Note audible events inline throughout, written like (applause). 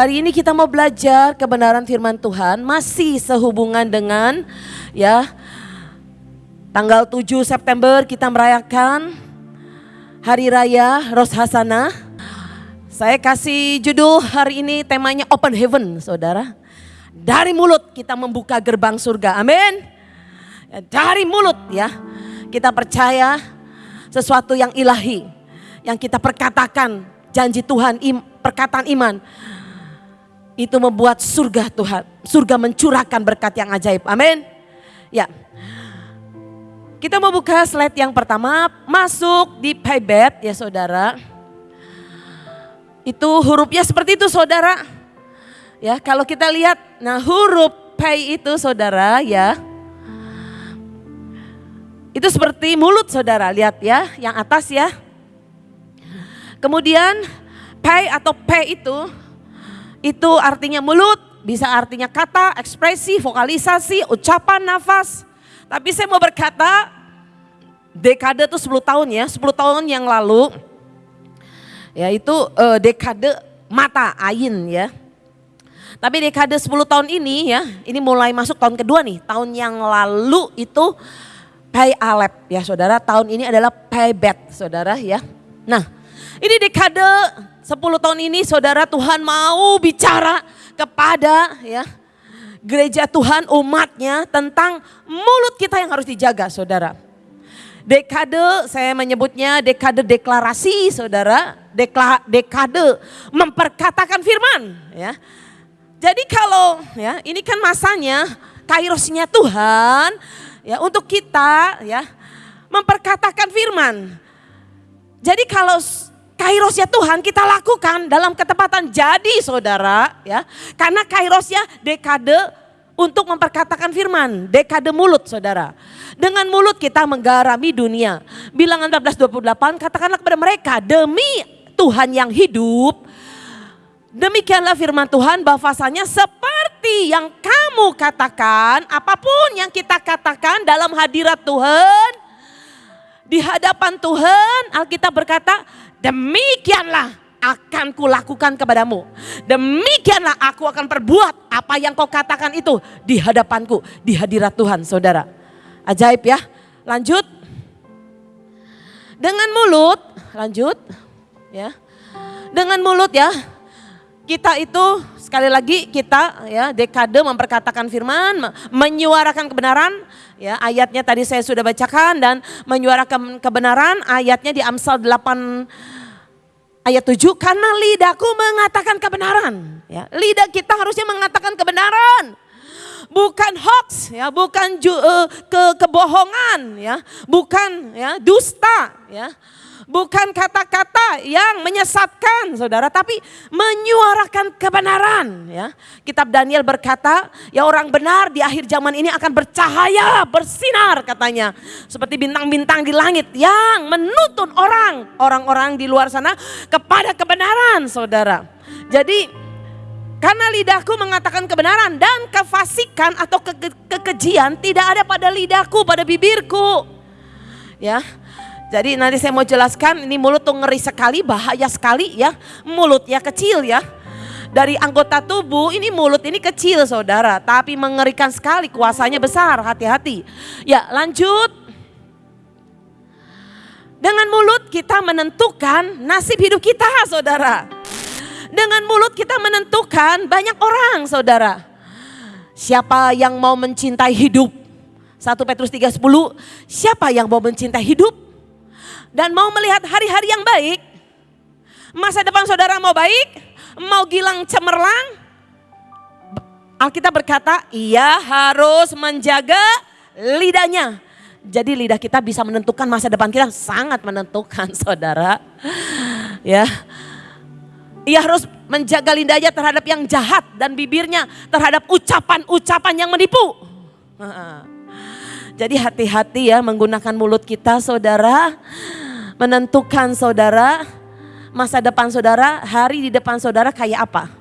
Hari ini kita mau belajar kebenaran firman Tuhan masih sehubungan dengan ya tanggal 7 September kita merayakan Hari Raya Ros Hasanah. Saya kasih judul hari ini temanya Open Heaven, Saudara. Dari mulut kita membuka gerbang surga. Amin. Ya, dari mulut ya. Kita percaya sesuatu yang ilahi yang kita perkatakan janji Tuhan, perkataan iman. Itu membuat surga Tuhan, surga mencurahkan berkat yang ajaib. Amin. Ya. Kita mau buka slide yang pertama, masuk di Paybet ya saudara. Itu hurufnya seperti itu saudara. Ya, kalau kita lihat, nah huruf P itu saudara ya. Itu seperti mulut saudara, lihat ya, yang atas ya. Kemudian P atau P itu, itu artinya mulut, bisa artinya kata, ekspresi, vokalisasi, ucapan, nafas. Tapi saya mau berkata, dekade itu 10 tahun ya, 10 tahun yang lalu, yaitu uh, dekade mata, ain ya. Tapi dekade 10 tahun ini ya, ini mulai masuk tahun kedua nih, tahun yang lalu itu Pay Alep ya saudara, tahun ini adalah Pay Bet saudara ya. Nah ini dekade 10 tahun ini saudara Tuhan mau bicara kepada ya gereja Tuhan umatnya tentang mulut kita yang harus dijaga saudara. Dekade saya menyebutnya dekade deklarasi saudara, Dekla, dekade memperkatakan firman ya. Jadi kalau ya ini kan masanya kairosnya Tuhan ya untuk kita ya memperkatakan firman. Jadi kalau kairosnya Tuhan kita lakukan dalam ketepatan jadi saudara ya. Karena kairosnya dekade untuk memperkatakan firman, dekade mulut saudara. Dengan mulut kita menggarami dunia. Bilangan 1428 katakanlah kepada mereka demi Tuhan yang hidup. Demikianlah firman Tuhan bahwasanya seperti yang kamu katakan, apa pun yang kita katakan dalam hadirat Tuhan, di hadapan Tuhan, Alkitab berkata, demikianlah akan kulakukan kepadamu. Demikianlah aku akan perbuat apa yang kau katakan itu di hadapanku, di hadirat Tuhan saudara. Ajaib ya, lanjut. Dengan mulut, lanjut ya. Dengan mulut ya, kita itu sekali lagi kita ya dekade memperkatakan firman, menyuarakan kebenaran, ya ayatnya tadi saya sudah bacakan dan menyuarakan kebenaran ayatnya di Amsal 8 ayat 7 karena lidahku mengatakan kebenaran. Ya lidah kita harusnya mengatakan kebenaran. Bukan hoax ya bukan ju, uh, ke kebohongan ya bukan ya dusta ya bukan kata-kata yang menyesatkan saudara tapi menyuarakan kebenaran ya. Kitab Daniel berkata ya orang benar di akhir zaman ini akan bercahaya bersinar katanya. Seperti bintang-bintang di langit yang menuntun orang orang-orang di luar sana kepada kebenaran saudara. Jadi karena lidahku mengatakan kebenaran dan kefasikan atau ke kekejian tidak ada pada lidahku, pada bibirku. Ya, jadi nanti saya mau jelaskan ini mulut tuh ngeri sekali, bahaya sekali ya. Mulutnya kecil ya. Dari anggota tubuh ini mulut ini kecil saudara. Tapi mengerikan sekali kuasanya besar, hati-hati. Ya lanjut. Dengan mulut kita menentukan nasib hidup kita saudara. Dengan mulut kita menentukan banyak orang saudara. Siapa yang mau mencintai hidup? 1 Petrus 3.10, siapa yang mau mencintai hidup? Dan mau melihat hari-hari yang baik, masa depan saudara mau baik, mau gilang cemerlang, Alkitab berkata, ia harus menjaga lidahnya. Jadi lidah kita bisa menentukan masa depan kita, sangat menentukan (laughs) saudara. Ya, ia harus menjaga lidahnya terhadap yang jahat dan bibirnya terhadap ucapan-ucapan yang menipu. Jadi hati-hati ya menggunakan mulut kita saudara. Menentukan saudara masa depan saudara, hari di depan saudara kayak apa.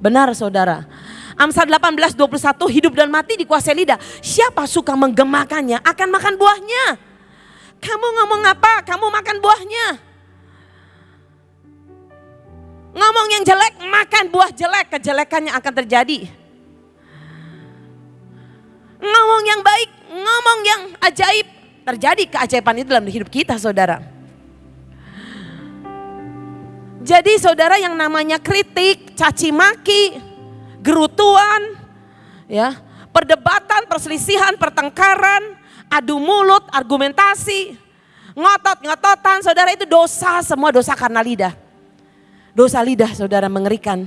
Benar saudara. Amsal 18, 21 hidup dan mati dikuasai lidah. Siapa suka menggemakannya akan makan buahnya. Kamu ngomong apa? Kamu makan buahnya. Ngomong yang jelek, makan buah jelek, kejelekannya akan terjadi. Ngomong yang baik, ngomong yang ajaib, terjadi keajaiban itu dalam hidup kita saudara. Jadi saudara yang namanya kritik, caci maki, gerutuan, ya, perdebatan, perselisihan, pertengkaran, adu mulut, argumentasi, ngotot-ngototan, saudara itu dosa, semua dosa karena lidah. Dosa lidah saudara mengerikan.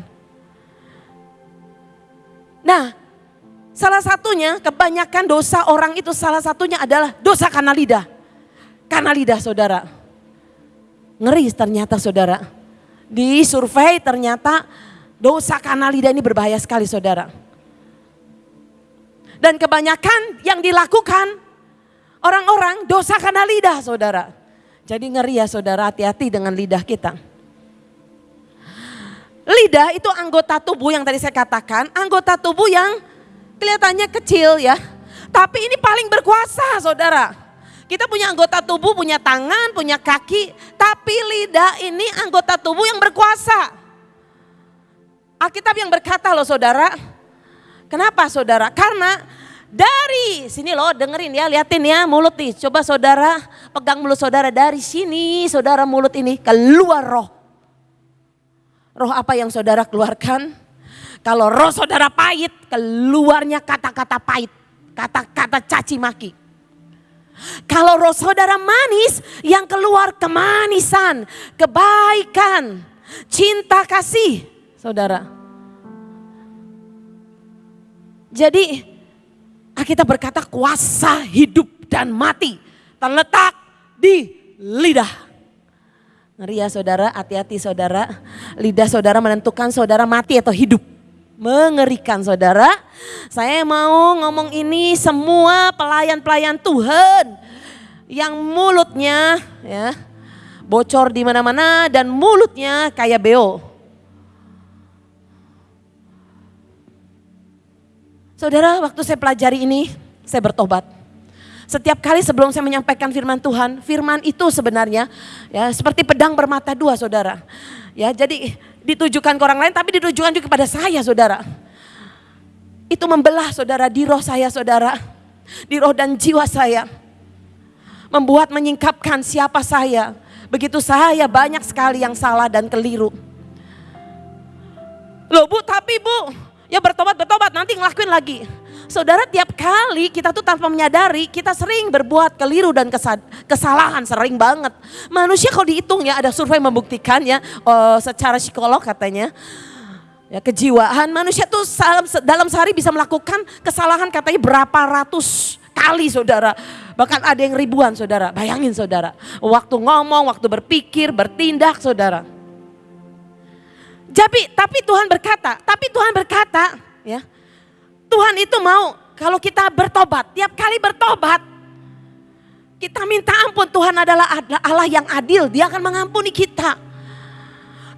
Nah, salah satunya kebanyakan dosa orang itu salah satunya adalah dosa karena lidah. Karena lidah saudara. Ngeri ternyata saudara. Di survei ternyata dosa karena lidah ini berbahaya sekali saudara. Dan kebanyakan yang dilakukan orang-orang dosa karena lidah saudara. Jadi ngeri ya saudara hati-hati dengan lidah kita. Lidah itu anggota tubuh yang tadi saya katakan, anggota tubuh yang kelihatannya kecil ya. Tapi ini paling berkuasa saudara. Kita punya anggota tubuh, punya tangan, punya kaki, tapi lidah ini anggota tubuh yang berkuasa. Alkitab yang berkata loh saudara, kenapa saudara? Karena dari sini loh dengerin ya, liatin ya mulut nih. Coba saudara pegang mulut saudara dari sini, saudara mulut ini keluar roh. Roh apa yang saudara keluarkan? Kalau roh saudara pahit, keluarnya kata-kata pahit, kata-kata caci maki. Kalau roh saudara manis, yang keluar kemanisan, kebaikan, cinta kasih, saudara. Jadi kita berkata kuasa hidup dan mati terletak di lidah. Ngeri ya saudara, hati-hati saudara. Lidah saudara menentukan saudara mati atau hidup mengerikan saudara. Saya mau ngomong ini semua pelayan-pelayan Tuhan yang mulutnya ya bocor di mana-mana dan mulutnya kayak beo. Saudara, waktu saya pelajari ini, saya bertobat. Setiap kali sebelum saya menyampaikan firman Tuhan, firman itu sebenarnya ya seperti pedang bermata dua, Saudara. Ya, jadi ditujukan ke orang lain tapi ditujukan juga kepada saya saudara. Itu membelah saudara di roh saya saudara. Di roh dan jiwa saya. Membuat menyingkapkan siapa saya. Begitu saya banyak sekali yang salah dan keliru. Loh bu tapi bu ya bertobat bertobat nanti ngelakuin lagi. Saudara tiap kali kita tuh tanpa menyadari kita sering berbuat keliru dan kesalahan sering banget. Manusia kalau dihitung ya ada survei membuktikan ya uh, secara psikolog katanya. Ya, kejiwaan manusia tuh dalam sehari bisa melakukan kesalahan katanya berapa ratus kali saudara. Bahkan ada yang ribuan saudara. Bayangin saudara. Waktu ngomong, waktu berpikir, bertindak saudara. Jadi tapi Tuhan berkata, tapi Tuhan berkata Tuhan itu mau kalau kita bertobat, tiap kali bertobat, kita minta ampun. Tuhan adalah Allah yang adil, dia akan mengampuni kita.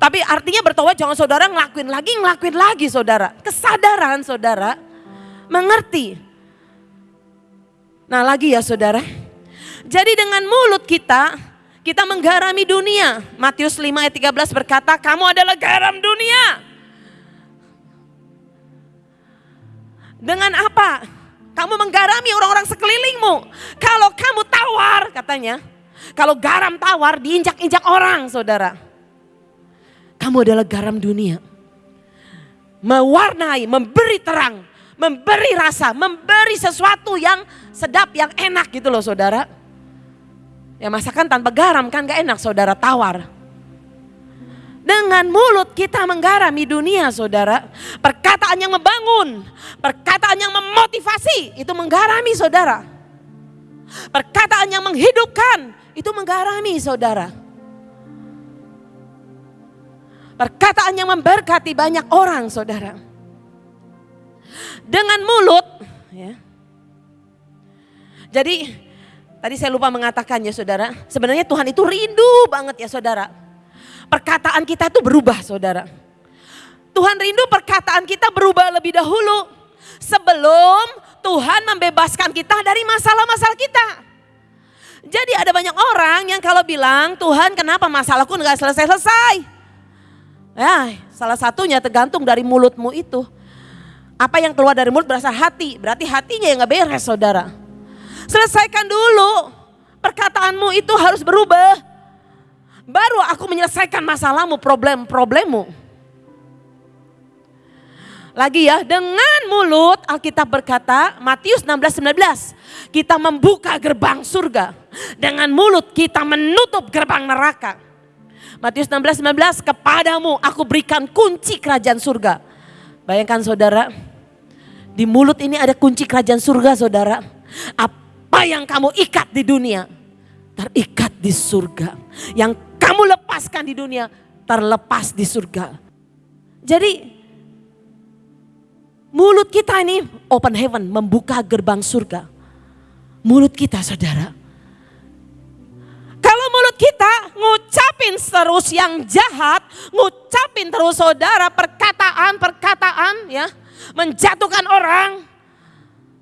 Tapi artinya bertobat jangan saudara ngelakuin lagi, ngelakuin lagi saudara. Kesadaran saudara, mengerti. Nah lagi ya saudara. Jadi dengan mulut kita, kita menggarami dunia. Matius 5 ayat 13 berkata, kamu adalah garam dunia. Dengan apa? Kamu menggarami orang-orang sekelilingmu. Kalau kamu tawar katanya. Kalau garam tawar diinjak-injak orang saudara. Kamu adalah garam dunia. Mewarnai, memberi terang, memberi rasa, memberi sesuatu yang sedap, yang enak gitu loh saudara. Ya masakan tanpa garam kan gak enak saudara tawar. Dengan mulut kita menggarami dunia saudara. Perkataan yang membangun, perkataan yang memotivasi itu menggarami saudara. Perkataan yang menghidupkan itu menggarami saudara. Perkataan yang memberkati banyak orang saudara. Dengan mulut ya. Jadi tadi saya lupa mengatakan ya saudara, sebenarnya Tuhan itu rindu banget ya saudara perkataan kita itu berubah saudara. Tuhan rindu perkataan kita berubah lebih dahulu. Sebelum Tuhan membebaskan kita dari masalah-masalah kita. Jadi ada banyak orang yang kalau bilang Tuhan kenapa masalahku nggak selesai-selesai. Ya, salah satunya tergantung dari mulutmu itu. Apa yang keluar dari mulut berasal hati, berarti hatinya yang nggak beres saudara. Selesaikan dulu, perkataanmu itu harus berubah. Baru aku menyelesaikan masalahmu, problem-problemmu. Lagi ya, dengan mulut Alkitab berkata, Matius 16, 19. Kita membuka gerbang surga. Dengan mulut kita menutup gerbang neraka. Matius 16, 19, kepadamu aku berikan kunci kerajaan surga. Bayangkan saudara, di mulut ini ada kunci kerajaan surga saudara. Apa yang kamu ikat di dunia, terikat di surga. Yang kamu lepaskan di dunia, terlepas di surga. Jadi Mulut kita ini open heaven, membuka gerbang surga. Mulut kita saudara. Kalau mulut kita ngucapin terus yang jahat, ngucapin terus saudara perkataan-perkataan ya, menjatuhkan orang.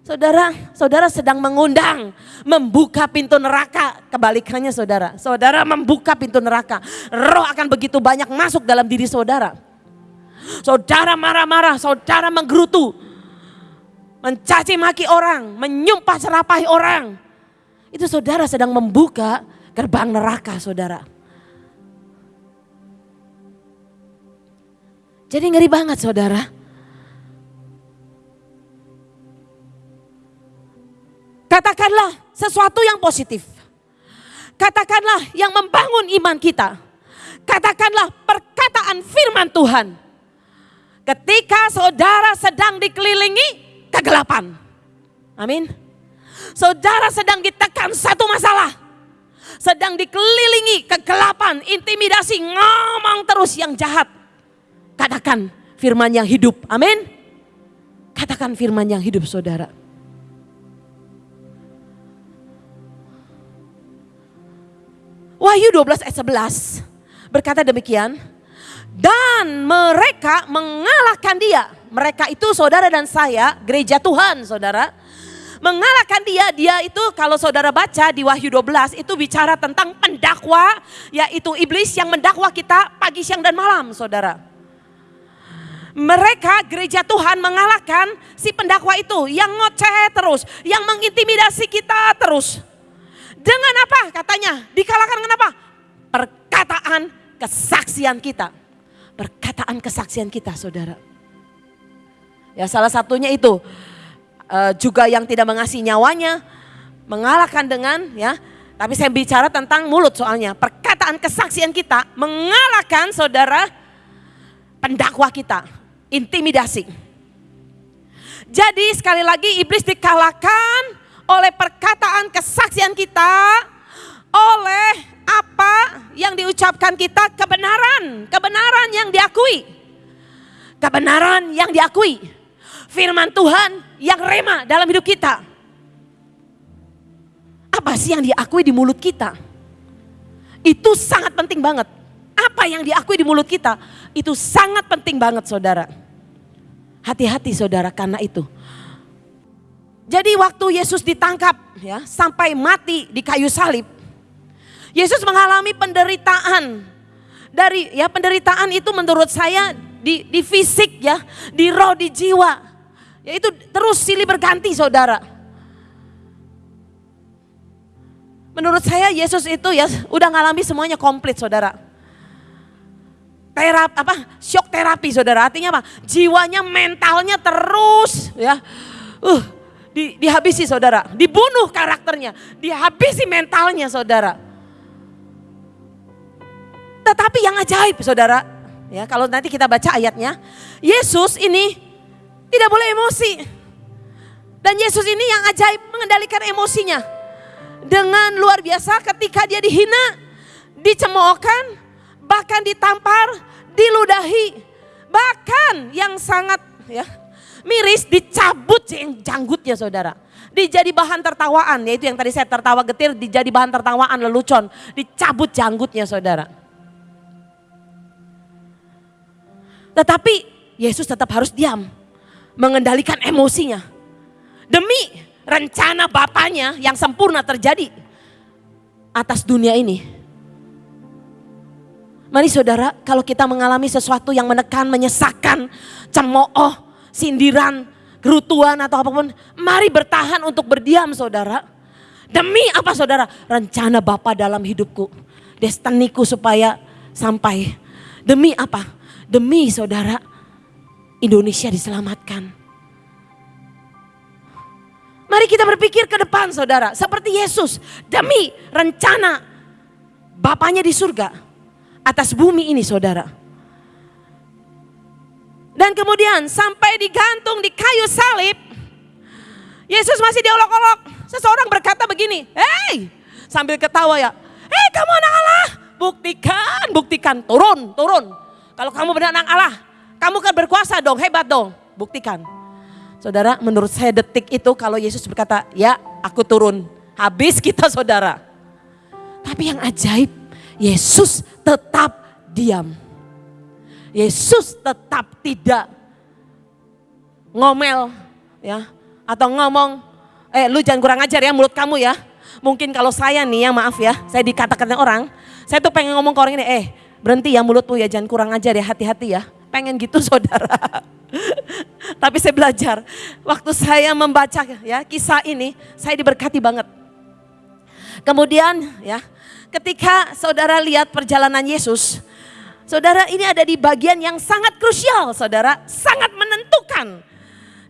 Saudara, saudara sedang mengundang, membuka pintu neraka. Kebalikannya saudara, saudara membuka pintu neraka. Roh akan begitu banyak masuk dalam diri saudara. Saudara marah-marah, saudara menggerutu. Mencaci maki orang, menyumpah serapahi orang. Itu saudara sedang membuka gerbang neraka saudara. Jadi ngeri banget saudara. Katakanlah sesuatu yang positif. Katakanlah yang membangun iman kita. Katakanlah perkataan firman Tuhan Ketika saudara sedang dikelilingi kegelapan. Amin. Saudara sedang ditekan satu masalah. Sedang dikelilingi kegelapan, intimidasi, ngomong terus yang jahat. Katakan firman yang hidup. Amin. Katakan firman yang hidup saudara. Wahyu 12 ayat 11 berkata demikian, dan mereka mengalahkan dia. Mereka itu saudara dan saya, gereja Tuhan saudara. Mengalahkan dia, dia itu kalau saudara baca di Wahyu 12 itu bicara tentang pendakwa, yaitu iblis yang mendakwa kita pagi, siang, dan malam saudara. Mereka gereja Tuhan mengalahkan si pendakwa itu yang ngoceh terus, yang mengintimidasi kita terus. Dengan apa katanya? Dikalahkan dengan apa? Perkataan kesaksian kita perkataan kesaksian kita saudara. Ya salah satunya itu uh, juga yang tidak mengasihi nyawanya mengalahkan dengan ya tapi saya bicara tentang mulut soalnya perkataan kesaksian kita mengalahkan saudara pendakwa kita intimidasi. Jadi sekali lagi iblis dikalahkan oleh perkataan kesaksian kita oleh apa yang diucapkan kita kebenaran, kebenaran yang diakui. Kebenaran yang diakui. Firman Tuhan yang rema dalam hidup kita. Apa sih yang diakui di mulut kita? Itu sangat penting banget. Apa yang diakui di mulut kita itu sangat penting banget saudara. Hati-hati saudara karena itu. Jadi waktu Yesus ditangkap ya sampai mati di kayu salib, Yesus mengalami penderitaan. Dari ya penderitaan itu menurut saya di, di fisik ya, di roh, di jiwa. Ya itu terus silih berganti saudara. Menurut saya Yesus itu ya udah ngalami semuanya komplit saudara. Terap apa? Shock terapi saudara. Artinya apa? Jiwanya, mentalnya terus ya. Uh, di, dihabisi saudara. Dibunuh karakternya. Dihabisi mentalnya saudara. Tetapi yang ajaib saudara, ya kalau nanti kita baca ayatnya, Yesus ini tidak boleh emosi. Dan Yesus ini yang ajaib mengendalikan emosinya. Dengan luar biasa ketika dia dihina, dicemoohkan, bahkan ditampar, diludahi. Bahkan yang sangat ya miris dicabut janggutnya saudara. Dijadi bahan tertawaan, yaitu yang tadi saya tertawa getir, dijadi bahan tertawaan lelucon. Dicabut janggutnya saudara. Tetapi Yesus tetap harus diam, mengendalikan emosinya. Demi rencana Bapaknya yang sempurna terjadi atas dunia ini. Mari saudara, kalau kita mengalami sesuatu yang menekan, menyesakkan, cemooh, sindiran, gerutuan atau apa pun, mari bertahan untuk berdiam saudara. Demi apa saudara? Rencana Bapa dalam hidupku, destiniku supaya sampai. Demi apa? Demi saudara, Indonesia diselamatkan. Mari kita berpikir ke depan saudara, seperti Yesus, demi rencana Bapaknya di surga atas bumi ini saudara. Dan kemudian sampai digantung di kayu salib, Yesus masih diolok-olok. Seseorang berkata begini, hei sambil ketawa ya, hei kamu anak Allah, buktikan, buktikan, turun, turun. Kalau kamu benar anak Allah, kamu kan berkuasa dong, hebat dong, buktikan. Saudara, menurut saya detik itu kalau Yesus berkata, ya aku turun, habis kita saudara. Tapi yang ajaib, Yesus tetap diam. Yesus tetap tidak ngomel ya atau ngomong eh lu jangan kurang ajar ya mulut kamu ya. Mungkin kalau saya nih ya maaf ya, saya dikatakan orang, saya tuh pengen ngomong ke orang ini, eh berhenti ya mulutmu ya jangan kurang ajar ya hati-hati ya. Pengen gitu (laughs) saudara. Tapi saya belajar, waktu saya membaca ya kisah ini, saya diberkati banget. Kemudian ya, ketika saudara lihat perjalanan Yesus, saudara ini ada di bagian yang sangat krusial, saudara, sangat menentukan.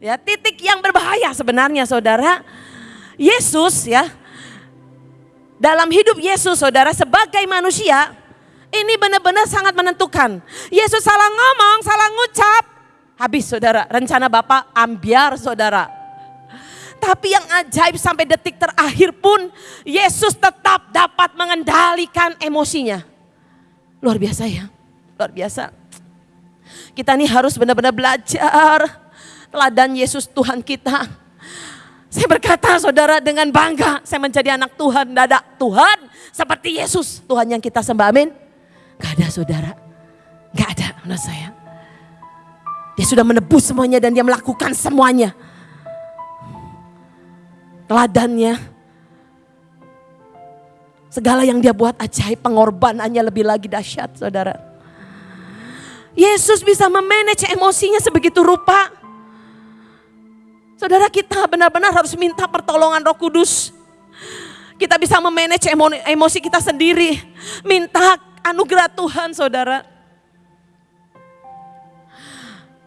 Ya, titik yang berbahaya sebenarnya, saudara. Yesus ya, dalam hidup Yesus, saudara, sebagai manusia, ini benar-benar sangat menentukan. Yesus salah ngomong, salah ngucap, habis saudara, rencana Bapak ambiar saudara. Tapi yang ajaib sampai detik terakhir pun Yesus tetap dapat mengendalikan emosinya. Luar biasa ya, luar biasa. Kita ini harus benar-benar belajar teladan Yesus Tuhan kita. Saya berkata saudara dengan bangga saya menjadi anak Tuhan. Ada Tuhan seperti Yesus. Tuhan yang kita sembah amin. Gak ada saudara. Gak ada menurut saya. Dia sudah menebus semuanya dan dia melakukan semuanya teladannya. Segala yang dia buat ajaib, pengorbanannya lebih lagi dahsyat saudara. Yesus bisa memanage emosinya sebegitu rupa. Saudara kita benar-benar harus minta pertolongan roh kudus. Kita bisa memanage emosi kita sendiri. Minta anugerah Tuhan saudara.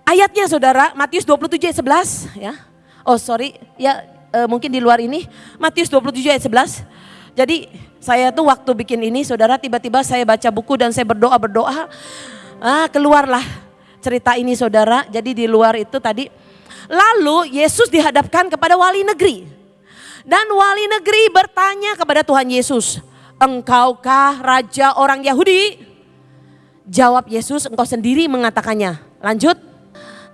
Ayatnya saudara, Matius 27 ayat 11 ya. Oh sorry, ya uh, mungkin di luar ini, Matius 27 ayat 11. Jadi saya tuh waktu bikin ini saudara tiba-tiba saya baca buku dan saya berdoa-berdoa. Ah keluarlah cerita ini saudara. Jadi di luar itu tadi. Lalu Yesus dihadapkan kepada wali negeri. Dan wali negeri bertanya kepada Tuhan Yesus. Engkaukah raja orang Yahudi? Jawab Yesus engkau sendiri mengatakannya. Lanjut.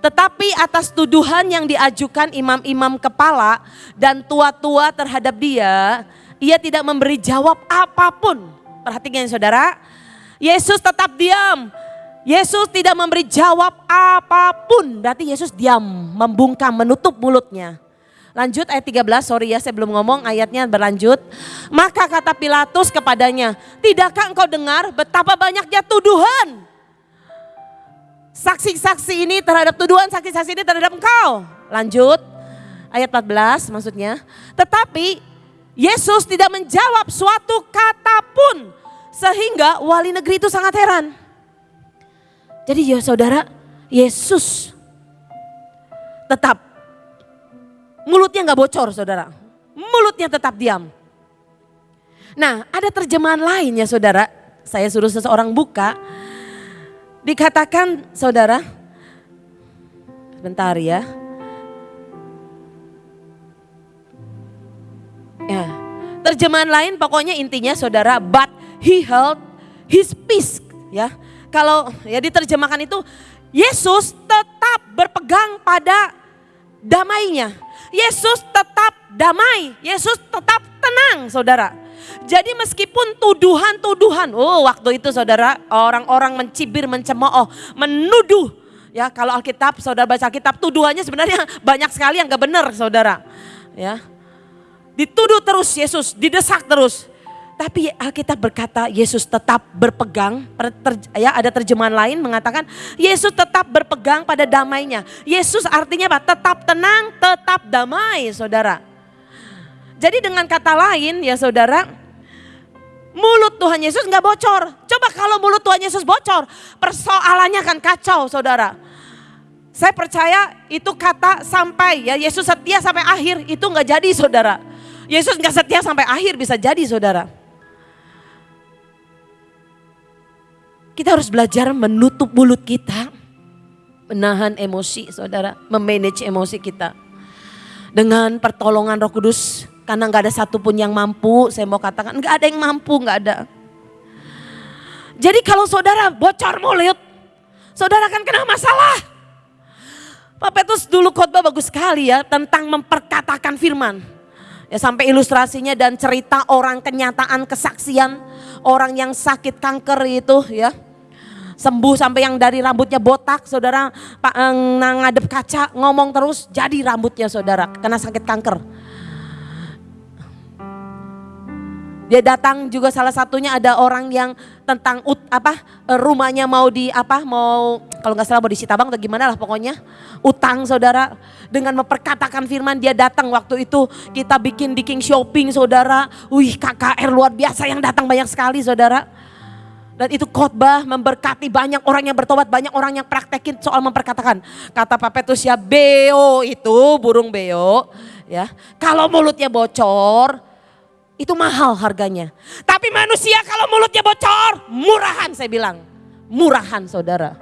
Tetapi atas tuduhan yang diajukan imam-imam kepala dan tua-tua terhadap dia, ia tidak memberi jawab apa pun. Perhatikan saudara, Yesus tetap diam. Yesus tidak memberi jawab apa pun. Berarti Yesus diam, membungkam, menutup mulutnya. Lanjut ayat 13, sorry ya saya belum ngomong ayatnya berlanjut. Maka kata Pilatus kepadanya, tidakkah engkau dengar betapa banyaknya tuduhan saksi-saksi ini terhadap tuduhan saksi-saksi ini terhadap engkau. Lanjut, ayat 14 maksudnya. Tetapi Yesus tidak menjawab suatu kata pun sehingga wali negeri itu sangat heran. Jadi ya saudara, Yesus tetap mulutnya nggak bocor saudara. Mulutnya tetap diam. Nah ada terjemahan lain ya saudara, saya suruh seseorang buka Dikatakan saudara, bentar ya. Ya, terjemahan lain pokoknya intinya saudara, but he held his peace ya. Kalau ya diterjemahkan itu Yesus tetap berpegang pada damainya. Yesus tetap damai, Yesus tetap tenang saudara. Jadi meskipun tuduhan-tuduhan, oh waktu itu saudara orang-orang mencibir, mencemooh, menuduh. Ya kalau Alkitab, saudara baca Alkitab tuduhannya sebenarnya (laughs) banyak sekali yang gak benar saudara. Ya, Dituduh terus Yesus, didesak terus. Tapi Alkitab berkata Yesus tetap berpegang, ya ada terjemahan lain mengatakan Yesus tetap berpegang pada damainya. Yesus artinya apa? Tetap tenang, tetap damai saudara. Jadi dengan kata lain ya saudara, mulut Tuhan Yesus nggak bocor. Coba kalau mulut Tuhan Yesus bocor, persoalannya akan kacau saudara. Saya percaya itu kata sampai ya Yesus setia sampai akhir itu nggak jadi saudara. Yesus nggak setia sampai akhir bisa jadi saudara. Kita harus belajar menutup mulut kita, menahan emosi saudara, memanage emosi kita. Dengan pertolongan roh kudus, karena nggak ada satupun yang mampu, saya mau katakan nggak ada yang mampu, nggak ada. Jadi kalau saudara bocor mulut, saudara akan kena masalah. Pak Petrus dulu khotbah bagus sekali ya tentang memperkatakan firman. Ya sampai ilustrasinya dan cerita orang kenyataan kesaksian orang yang sakit kanker itu ya sembuh sampai yang dari rambutnya botak, saudara pak eh, ngadep kaca ngomong terus jadi rambutnya saudara kena sakit kanker. Dia datang juga salah satunya ada orang yang tentang ut, apa eh, rumahnya mau di apa mau kalau nggak salah mau di Sitabang atau gimana lah pokoknya utang saudara. Dengan memperkatakan firman dia datang waktu itu kita bikin bikin shopping saudara, wih KKR luar biasa yang datang banyak sekali saudara dan itu khotbah memberkati banyak orang yang bertobat, banyak orang yang praktekin soal memperkatakan. Kata Pak Petrus ya beo itu burung beo ya. Kalau mulutnya bocor itu mahal harganya. Tapi manusia kalau mulutnya bocor murahan saya bilang. Murahan saudara.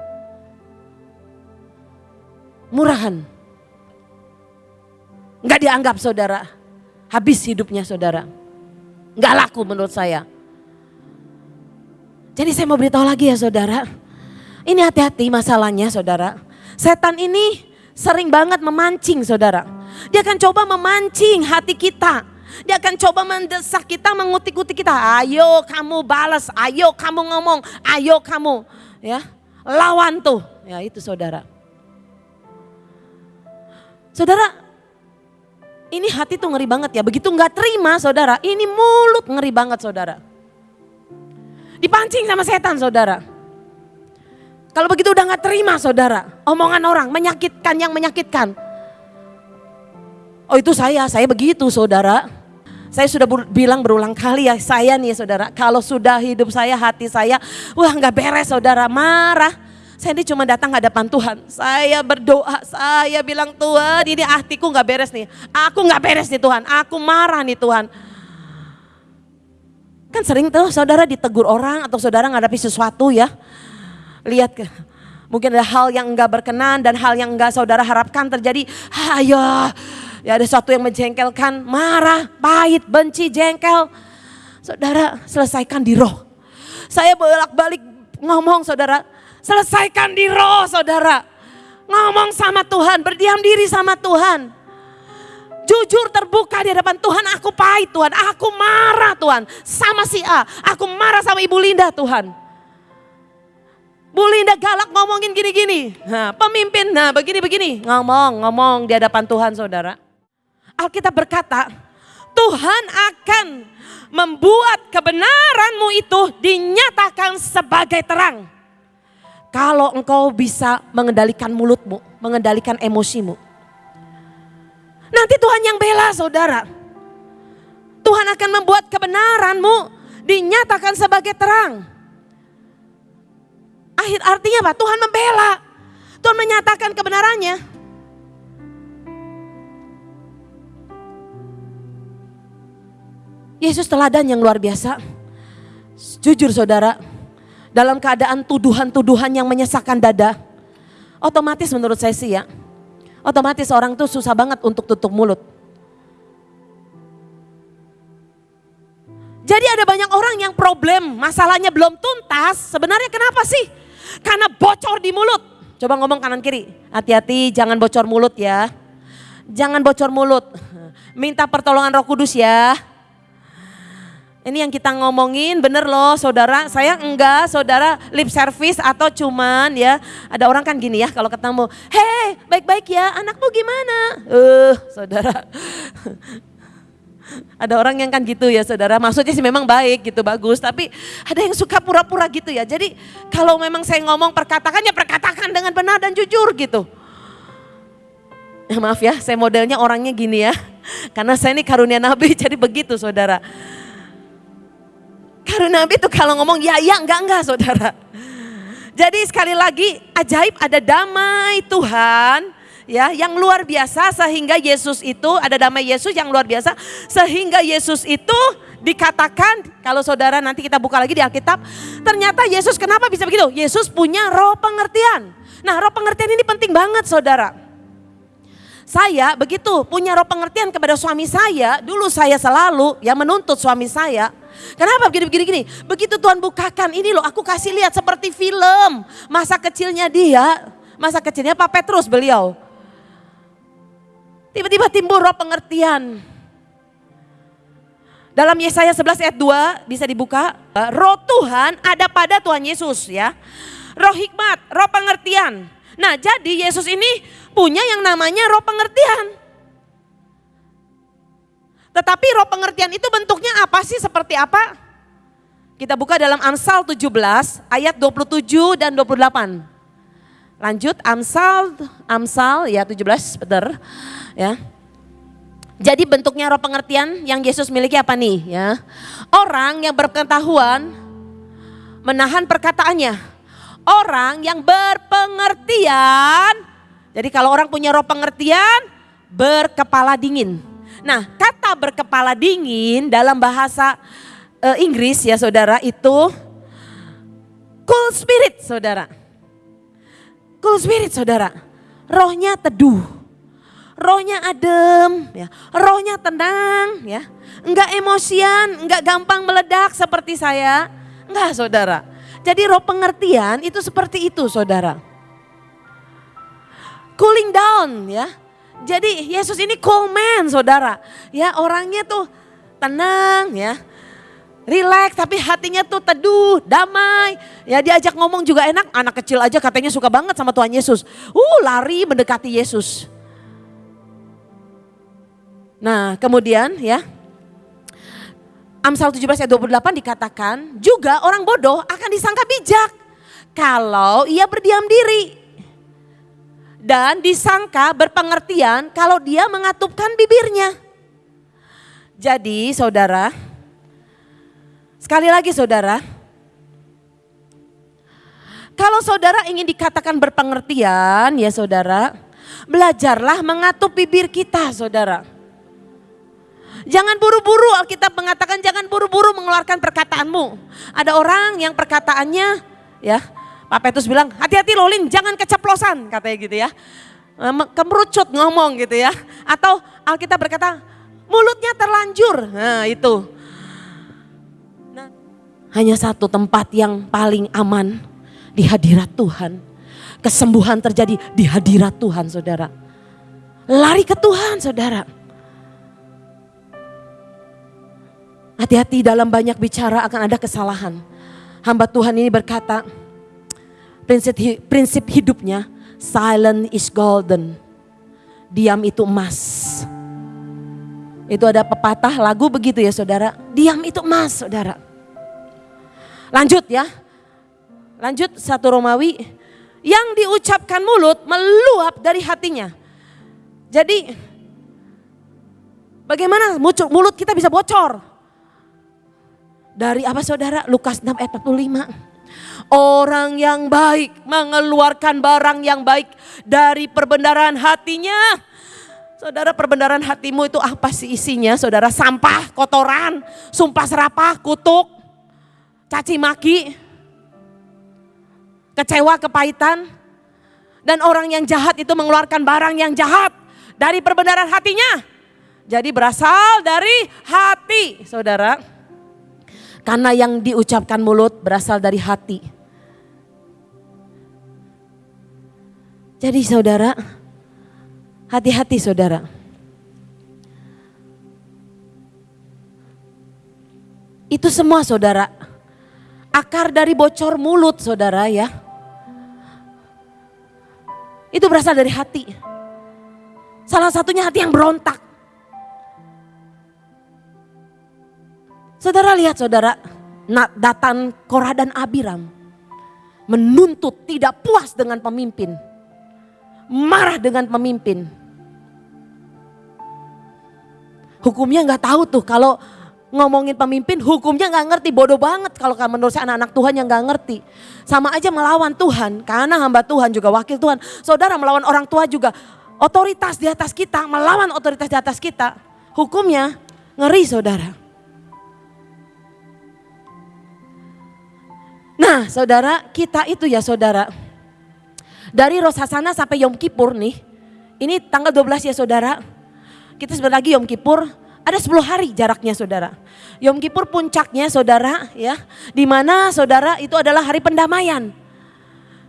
Murahan. Enggak dianggap saudara. Habis hidupnya saudara. Enggak laku menurut saya. Jadi saya mau beritahu lagi ya saudara. Ini hati-hati masalahnya saudara. Setan ini sering banget memancing saudara. Dia akan coba memancing hati kita. Dia akan coba mendesak kita, mengutik-utik kita. Ayo kamu balas, ayo kamu ngomong, ayo kamu. ya Lawan tuh, ya itu saudara. Saudara, ini hati tuh ngeri banget ya. Begitu nggak terima saudara, ini mulut ngeri banget saudara. Dipancing sama setan saudara. Kalau begitu udah gak terima saudara. Omongan orang menyakitkan yang menyakitkan. Oh itu saya, saya begitu saudara. Saya sudah bilang berulang kali ya, saya nih saudara. Kalau sudah hidup saya, hati saya, wah gak beres saudara, marah. Saya ini cuma datang hadapan Tuhan. Saya berdoa, saya bilang Tuhan ini hatiku gak beres nih. Aku gak beres nih Tuhan, aku marah nih Tuhan. Kan sering tuh saudara ditegur orang atau saudara ngadapi sesuatu ya. Lihat ke, mungkin ada hal yang enggak berkenan dan hal yang enggak saudara harapkan terjadi. Ayo, ya ada sesuatu yang menjengkelkan, marah, pahit, benci, jengkel. Saudara selesaikan di roh. Saya bolak-balik ngomong saudara, selesaikan di roh saudara. Ngomong sama Tuhan, berdiam diri sama Tuhan. Jujur terbuka di hadapan Tuhan, aku pahit Tuhan, aku marah Tuhan sama si A, aku marah sama Ibu Linda Tuhan. Bu Linda galak ngomongin gini-gini, nah, pemimpin nah begini-begini, ngomong, ngomong di hadapan Tuhan saudara. Alkitab berkata, Tuhan akan membuat kebenaranmu itu dinyatakan sebagai terang. Kalau engkau bisa mengendalikan mulutmu, mengendalikan emosimu. Nanti Tuhan yang bela saudara. Tuhan akan membuat kebenaranmu dinyatakan sebagai terang. Akhir artinya apa? Tuhan membela. Tuhan menyatakan kebenarannya. Yesus teladan yang luar biasa. Jujur saudara, dalam keadaan tuduhan-tuduhan yang menyesakkan dada, otomatis menurut saya sih ya, otomatis orang tuh susah banget untuk tutup mulut. Jadi ada banyak orang yang problem, masalahnya belum tuntas. Sebenarnya kenapa sih? Karena bocor di mulut. Coba ngomong kanan kiri. Hati-hati jangan bocor mulut ya. Jangan bocor mulut. Minta pertolongan Roh Kudus ya. Ini yang kita ngomongin bener loh saudara, saya enggak saudara lip service atau cuman ya. Ada orang kan gini ya kalau ketemu, hei baik-baik ya anakmu gimana? Eh uh, saudara. (laughs) Ada orang yang kan gitu ya saudara, maksudnya sih memang baik gitu, bagus. Tapi ada yang suka pura-pura gitu ya. Jadi kalau memang saya ngomong perkatakan ya perkatakan dengan benar dan jujur gitu. Ya, maaf ya, saya modelnya orangnya gini ya. (laughs) Karena saya ini karunia Nabi, (laughs) jadi begitu saudara. Karunia Nabi itu kalau ngomong ya, ya, enggak, enggak saudara. Jadi sekali lagi ajaib ada damai Tuhan ya yang luar biasa sehingga Yesus itu ada damai Yesus yang luar biasa sehingga Yesus itu dikatakan kalau saudara nanti kita buka lagi di Alkitab ternyata Yesus kenapa bisa begitu? Yesus punya roh pengertian. Nah, roh pengertian ini penting banget saudara. Saya begitu punya roh pengertian kepada suami saya, dulu saya selalu yang menuntut suami saya Kenapa begini-begini gini? Begitu Tuhan bukakan ini loh aku kasih lihat seperti film. Masa kecilnya dia, masa kecilnya Pak Petrus beliau. Tiba-tiba timbul roh pengertian. Dalam Yesaya 11 ayat 2 bisa dibuka. Roh Tuhan ada pada Tuhan Yesus ya. Roh hikmat, roh pengertian. Nah jadi Yesus ini punya yang namanya roh pengertian. Tetapi roh pengertian itu bentuknya apa sih? Seperti apa? Kita buka dalam Amsal 17 ayat 27 dan 28. Lanjut Amsal Amsal ya 17 benar ya. Jadi bentuknya roh pengertian yang Yesus miliki apa nih ya? Orang yang berpengetahuan menahan perkataannya. Orang yang berpengertian. Jadi kalau orang punya roh pengertian berkepala dingin. Nah, kata berkepala dingin dalam bahasa uh, Inggris ya saudara itu cool spirit saudara. Cool spirit saudara. Rohnya teduh. Rohnya adem ya. Rohnya tenang ya. Enggak emosian, enggak gampang meledak seperti saya. Enggak saudara. Jadi roh pengertian itu seperti itu saudara. Cooling down ya jadi Yesus ini cool man saudara. Ya orangnya tuh tenang ya. Relax tapi hatinya tuh teduh, damai. Ya diajak ngomong juga enak. Anak kecil aja katanya suka banget sama Tuhan Yesus. Uh lari mendekati Yesus. Nah kemudian ya. Amsal 17 ayat 28 dikatakan juga orang bodoh akan disangka bijak. Kalau ia berdiam diri dan disangka berpengertian kalau dia mengatupkan bibirnya. Jadi saudara, sekali lagi saudara, kalau saudara ingin dikatakan berpengertian ya saudara, belajarlah mengatup bibir kita saudara. Jangan buru-buru Alkitab mengatakan jangan buru-buru mengeluarkan perkataanmu. Ada orang yang perkataannya ya Pak Petrus bilang, hati-hati Lolin jangan keceplosan katanya gitu ya. Kemerucut ngomong gitu ya. Atau Alkitab berkata, mulutnya terlanjur. Nah itu. Nah, hanya satu tempat yang paling aman di hadirat Tuhan. Kesembuhan terjadi di hadirat Tuhan saudara. Lari ke Tuhan saudara. Hati-hati dalam banyak bicara akan ada kesalahan. Hamba Tuhan ini berkata, prinsip, prinsip hidupnya silent is golden. Diam itu emas. Itu ada pepatah lagu begitu ya saudara. Diam itu emas saudara. Lanjut ya. Lanjut satu Romawi. Yang diucapkan mulut meluap dari hatinya. Jadi bagaimana mulut kita bisa bocor? Dari apa saudara? Lukas 6 ayat 45. Orang yang baik mengeluarkan barang yang baik dari perbendaran hatinya. Saudara perbendaran hatimu itu apa sih isinya? Saudara sampah, kotoran, sumpah serapah, kutuk, caci maki, kecewa, kepahitan. Dan orang yang jahat itu mengeluarkan barang yang jahat dari perbendaran hatinya. Jadi berasal dari hati saudara. Karena yang diucapkan mulut berasal dari hati. Jadi saudara, hati-hati saudara. Itu semua saudara, akar dari bocor mulut saudara ya. Itu berasal dari hati. Salah satunya hati yang berontak. Saudara lihat saudara, Datan Korah dan Abiram menuntut tidak puas dengan pemimpin. Marah dengan pemimpin. Hukumnya nggak tahu tuh kalau ngomongin pemimpin hukumnya nggak ngerti. Bodoh banget kalau menurut saya anak-anak Tuhan yang nggak ngerti. Sama aja melawan Tuhan karena hamba Tuhan juga wakil Tuhan. Saudara melawan orang tua juga. Otoritas di atas kita melawan otoritas di atas kita. Hukumnya ngeri saudara. Nah saudara kita itu ya saudara dari Rosasana sampai Yom Kippur nih ini tanggal 12 ya saudara kita sebentar lagi Yom Kippur ada 10 hari jaraknya saudara. Yom Kippur puncaknya saudara ya. Di mana saudara itu adalah hari pendamaian.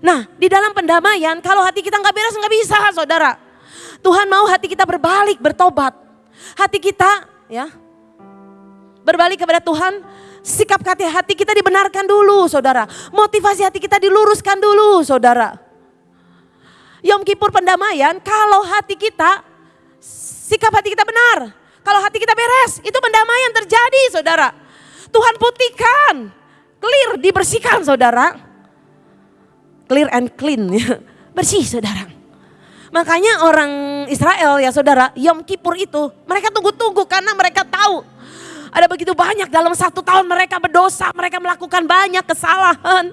Nah di dalam pendamaian kalau hati kita nggak beres nggak bisa saudara. Tuhan mau hati kita berbalik, bertobat. Hati kita ya berbalik kepada Tuhan. Sikap hati hati kita dibenarkan dulu saudara. Motivasi hati kita diluruskan dulu saudara. Yom Kippur pendamaian kalau hati kita, sikap hati kita benar kalau hati kita beres, itu pendamaian terjadi saudara. Tuhan putihkan, clear, dibersihkan saudara. Clear and clean, (laughs) ya. bersih saudara. Makanya orang Israel ya saudara, Yom Kippur itu mereka tunggu-tunggu karena mereka tahu ada begitu banyak dalam satu tahun mereka berdosa, mereka melakukan banyak kesalahan.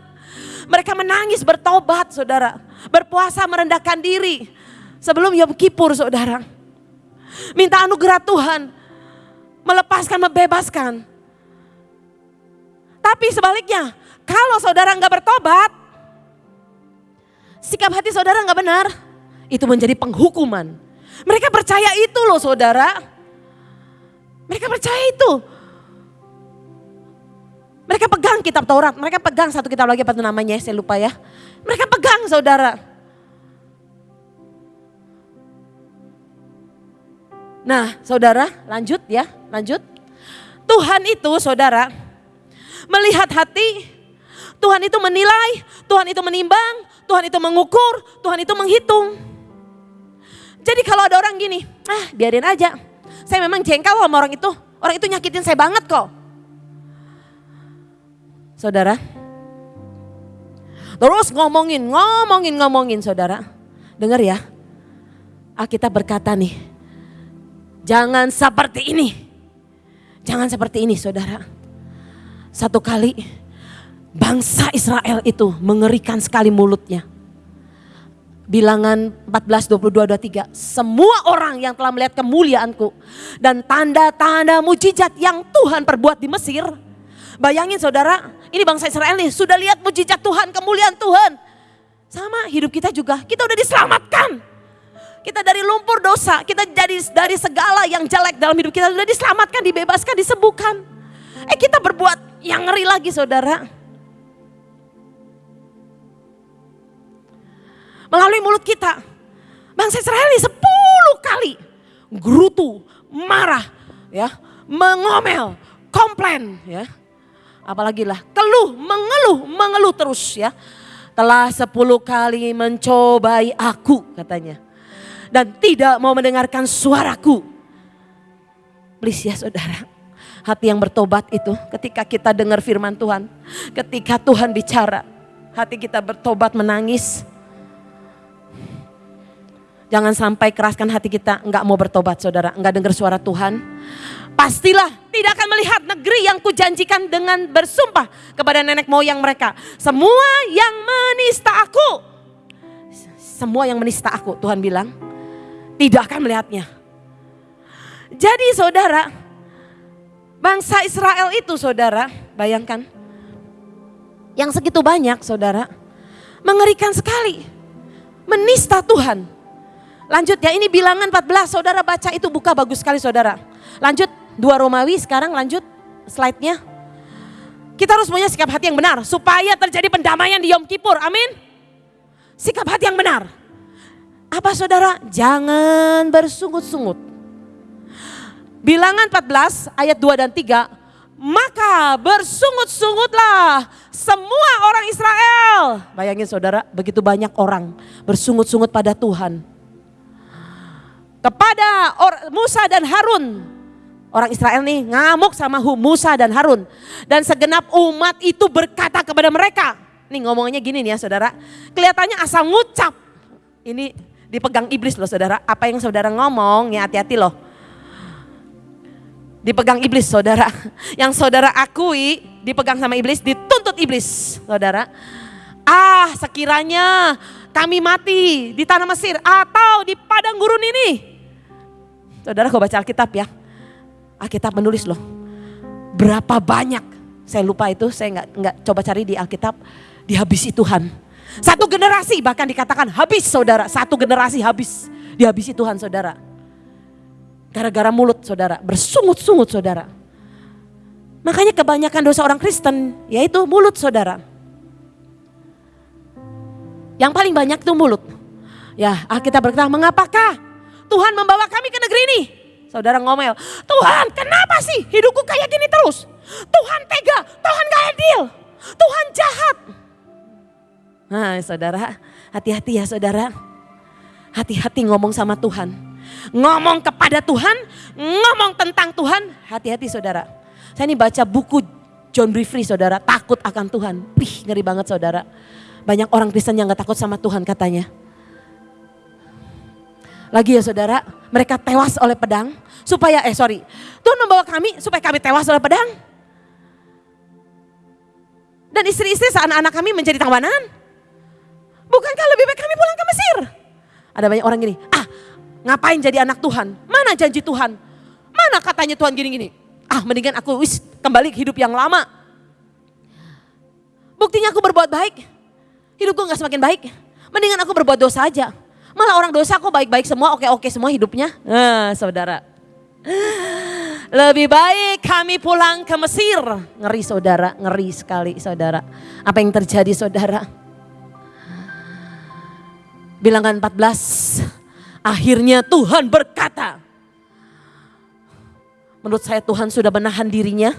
Mereka menangis bertobat saudara, berpuasa merendahkan diri sebelum Yom Kippur saudara. Minta anugerah Tuhan. Melepaskan, membebaskan. Tapi sebaliknya, kalau saudara nggak bertobat, sikap hati saudara nggak benar, itu menjadi penghukuman. Mereka percaya itu loh saudara. Mereka percaya itu. Mereka pegang kitab Taurat, mereka pegang satu kitab lagi apa itu namanya, saya lupa ya. Mereka pegang saudara. Nah saudara lanjut ya, lanjut. Tuhan itu saudara melihat hati, Tuhan itu menilai, Tuhan itu menimbang, Tuhan itu mengukur, Tuhan itu menghitung. Jadi kalau ada orang gini, ah biarin aja. Saya memang jengkel sama orang itu, orang itu nyakitin saya banget kok. Saudara, terus ngomongin, ngomongin, ngomongin saudara. Dengar ya, Alkitab berkata nih, Jangan seperti ini. Jangan seperti ini saudara. Satu kali bangsa Israel itu mengerikan sekali mulutnya. Bilangan 14, 22, 23. Semua orang yang telah melihat kemuliaanku. Dan tanda-tanda mujizat yang Tuhan perbuat di Mesir. Bayangin saudara, ini bangsa Israel nih sudah lihat mujizat Tuhan, kemuliaan Tuhan. Sama hidup kita juga, kita udah diselamatkan. Kita dari lumpur dosa, kita jadi dari segala yang jelek dalam hidup kita sudah diselamatkan, dibebaskan, disembuhkan. Eh kita berbuat yang ngeri lagi saudara. Melalui mulut kita. Bangsa Israel ini sepuluh kali gerutu, marah, ya, mengomel, komplain, ya. Apalagi lah, keluh, mengeluh, mengeluh terus ya. Telah sepuluh kali mencobai aku katanya dan tidak mau mendengarkan suaraku. Please ya saudara, hati yang bertobat itu ketika kita dengar firman Tuhan, ketika Tuhan bicara, hati kita bertobat menangis. Jangan sampai keraskan hati kita, nggak mau bertobat saudara, nggak dengar suara Tuhan. Pastilah tidak akan melihat negeri yang kujanjikan dengan bersumpah kepada nenek moyang mereka. Semua yang menista aku, semua yang menista aku, Tuhan bilang, tidak akan melihatnya. Jadi saudara, bangsa Israel itu saudara, bayangkan. Yang segitu banyak saudara, mengerikan sekali. Menista Tuhan. Lanjut ya, ini bilangan 14, saudara baca itu buka bagus sekali saudara. Lanjut, dua Romawi sekarang lanjut slide-nya. Kita harus punya sikap hati yang benar supaya terjadi pendamaian di Yom Kippur. Amin. Sikap hati yang benar. Apa saudara? Jangan bersungut-sungut. Bilangan 14 ayat 2 dan 3. Maka bersungut-sungutlah semua orang Israel. Bayangin saudara, begitu banyak orang bersungut-sungut pada Tuhan. Kepada Musa dan Harun. Orang Israel nih ngamuk sama Musa dan Harun. Dan segenap umat itu berkata kepada mereka. Nih ngomongnya gini nih ya saudara. Kelihatannya asal ngucap. Ini dipegang iblis loh saudara. Apa yang saudara ngomong ya hati-hati loh. Dipegang iblis saudara. (laughs) Yang saudara akui dipegang sama iblis, dituntut iblis saudara. Ah sekiranya kami mati di tanah Mesir atau di padang gurun ini. Saudara kau baca Alkitab ya Alkitab menulis loh. Berapa banyak, saya lupa itu, saya nggak nggak coba cari di Alkitab, dihabisi Tuhan. Satu generasi bahkan dikatakan habis saudara, satu generasi habis, dihabisi Tuhan saudara. Gara-gara mulut saudara, bersungut-sungut saudara. Makanya kebanyakan dosa orang Kristen yaitu mulut saudara. Yang paling banyak itu mulut. Ya, Alkitab berkata, mengapakah Tuhan membawa kami ke negeri ini? Saudara ngomel, Tuhan kenapa sih hidupku kayak gini terus? Tuhan tega, Tuhan gak adil, Tuhan jahat. Nah saudara, hati-hati ya saudara. Hati-hati ngomong sama Tuhan. Ngomong kepada Tuhan, ngomong tentang Tuhan, hati-hati saudara. Saya ini baca buku John Briefree saudara, takut akan Tuhan. Wih ngeri banget saudara. Banyak orang Kristen yang gak takut sama Tuhan katanya. Lagi ya saudara, mereka tewas oleh pedang supaya, eh sorry, Tuhan membawa kami supaya kami tewas oleh pedang. Dan istri-istri anak-anak kami menjadi tawanan. Bukankah lebih baik kami pulang ke Mesir? Ada banyak orang gini, ah ngapain jadi anak Tuhan? Mana janji Tuhan? Mana katanya Tuhan gini-gini? Ah mendingan aku wis kembali ke hidup yang lama. Buktinya aku berbuat baik, hidupku gak semakin baik. Mendingan aku berbuat dosa aja. Malah orang dosa kok baik-baik semua, oke-oke semua hidupnya. Nah, saudara. Lebih baik kami pulang ke Mesir. Ngeri saudara, ngeri sekali saudara. Apa yang terjadi saudara? Bilangan 14, akhirnya Tuhan berkata. Menurut saya Tuhan sudah menahan dirinya.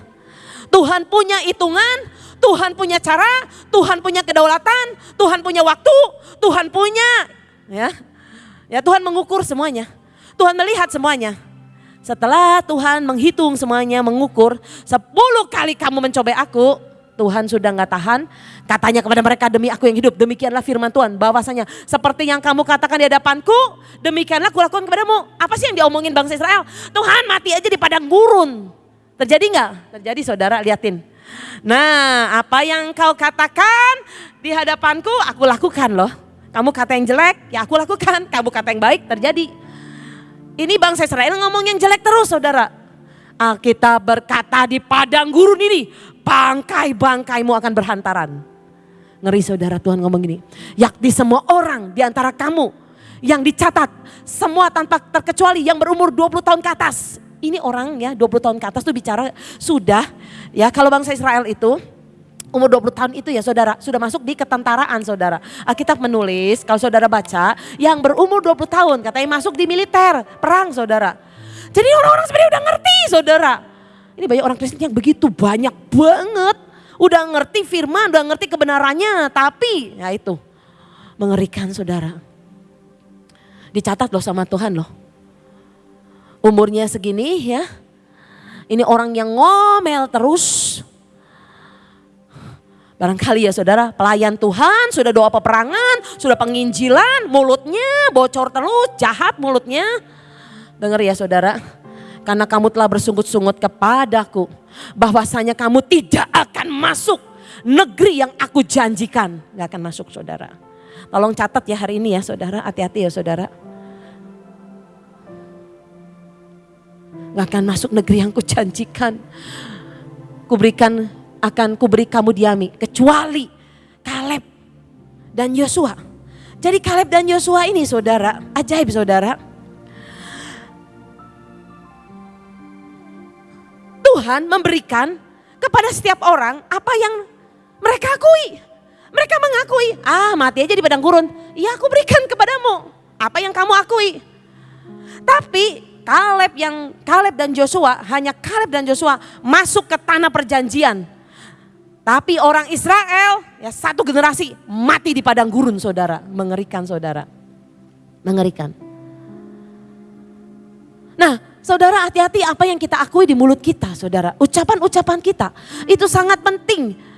Tuhan punya hitungan, Tuhan punya cara, Tuhan punya kedaulatan, Tuhan punya waktu, Tuhan punya Ya. Ya Tuhan mengukur semuanya. Tuhan melihat semuanya. Setelah Tuhan menghitung semuanya, mengukur, sepuluh kali kamu mencoba aku, Tuhan sudah nggak tahan. Katanya kepada mereka demi aku yang hidup, demikianlah firman Tuhan. Bahwasanya seperti yang kamu katakan di hadapanku, demikianlah kulakukan kepadamu. Apa sih yang diomongin bangsa Israel? Tuhan mati aja di padang gurun. Terjadi nggak? Terjadi saudara, liatin. Nah apa yang kau katakan di hadapanku, aku lakukan loh. Kamu kata yang jelek, ya aku lakukan. Kamu kata yang baik, terjadi. Ini bangsa Israel ngomong yang jelek terus saudara. Alkitab berkata di padang gurun ini, bangkai-bangkaimu akan berhantaran. Ngeri saudara Tuhan ngomong gini, yakni semua orang di antara kamu yang dicatat, semua tanpa terkecuali yang berumur 20 tahun ke atas. Ini orang ya 20 tahun ke atas tuh bicara sudah ya kalau bangsa Israel itu umur 20 tahun itu ya saudara sudah masuk di ketentaraan saudara. Alkitab menulis kalau saudara baca yang berumur 20 tahun katanya masuk di militer perang saudara. Jadi orang-orang sebenarnya udah ngerti saudara. Ini banyak orang Kristen yang begitu banyak banget. Udah ngerti firman, udah ngerti kebenarannya. Tapi ya itu mengerikan saudara. Dicatat loh sama Tuhan loh. Umurnya segini ya. Ini orang yang ngomel terus Barangkali ya saudara, pelayan Tuhan, sudah doa peperangan, sudah penginjilan, mulutnya bocor terus, jahat mulutnya. Dengar ya saudara, karena kamu telah bersungut-sungut kepadaku, bahwasanya kamu tidak akan masuk negeri yang aku janjikan. Gak akan masuk saudara. Tolong catat ya hari ini ya saudara, hati-hati ya saudara. Gak akan masuk negeri yang kujanjikan. Kuberikan akan kuberi kamu diami kecuali Kaleb dan Yosua. Jadi Kaleb dan Yosua ini saudara, ajaib saudara. Tuhan memberikan kepada setiap orang apa yang mereka akui. Mereka mengakui, ah mati aja di padang gurun. Ya aku berikan kepadamu apa yang kamu akui. Tapi Kaleb yang Kaleb dan Joshua hanya Kaleb dan Joshua masuk ke tanah perjanjian tapi orang Israel ya satu generasi mati di padang gurun saudara. Mengerikan saudara. Mengerikan. Nah saudara hati-hati apa yang kita akui di mulut kita saudara. Ucapan-ucapan kita itu sangat penting.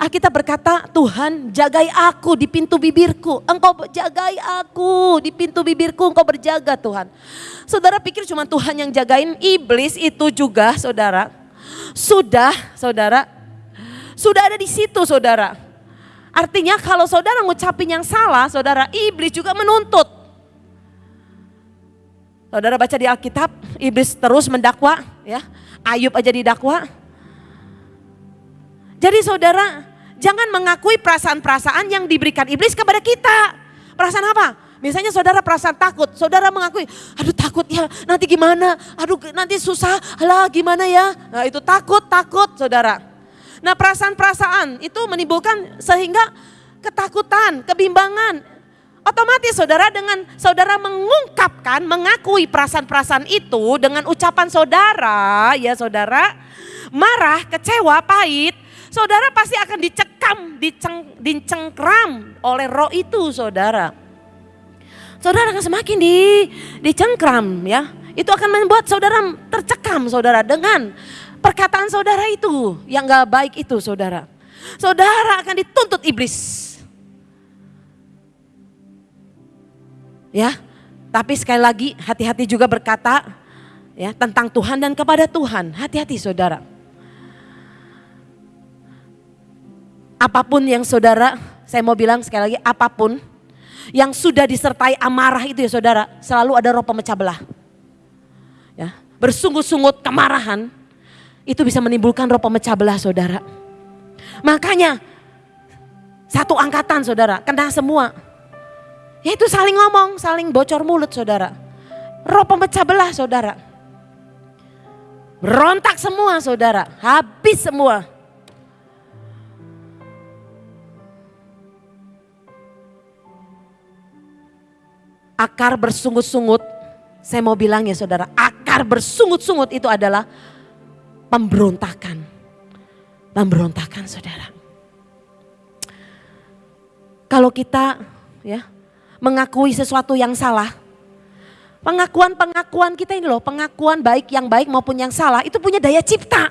Kita berkata, Tuhan jagai aku di pintu bibirku. Engkau jagai aku di pintu bibirku, engkau berjaga Tuhan. Saudara pikir cuma Tuhan yang jagain, iblis itu juga saudara. Sudah saudara, sudah ada di situ saudara. Artinya kalau saudara ngucapin yang salah, saudara, iblis juga menuntut. Saudara baca di Alkitab, iblis terus mendakwa, ya. Ayub aja didakwa. Jadi saudara, Jangan mengakui perasaan-perasaan yang diberikan iblis kepada kita. Perasaan apa? Misalnya saudara perasaan takut, saudara mengakui, aduh takut ya, nanti gimana, aduh nanti susah, lah gimana ya. Nah itu takut, takut saudara. Nah perasaan-perasaan itu menimbulkan sehingga ketakutan, kebimbangan. Otomatis saudara dengan saudara mengungkapkan, mengakui perasaan-perasaan itu dengan ucapan saudara, ya saudara, marah, kecewa, pahit, saudara pasti akan dicekam, diceng, dicengkram oleh roh itu saudara. Saudara akan semakin di, dicengkram ya. Itu akan membuat saudara tercekam saudara dengan perkataan saudara itu yang gak baik itu saudara. Saudara akan dituntut iblis. Ya, tapi sekali lagi hati-hati juga berkata ya tentang Tuhan dan kepada Tuhan. Hati-hati saudara. Apa pun yang saudara, saya mau bilang sekali lagi, apa pun yang sudah disertai amarah itu ya saudara, selalu ada roh pemecah belah. Ya, bersungut-sungut kemarahan, itu bisa menimbulkan roh pemecah belah saudara. Makanya satu angkatan saudara, kena semua. Yaitu saling ngomong, saling bocor mulut saudara. Roh pemecah belah saudara. Berontak semua saudara, habis semua. akar bersungut-sungut, saya mau bilang ya saudara, akar bersungut-sungut itu adalah pemberontakan. Pemberontakan saudara. Kalau kita ya mengakui sesuatu yang salah, pengakuan-pengakuan kita ini loh, pengakuan baik yang baik maupun yang salah itu punya daya cipta.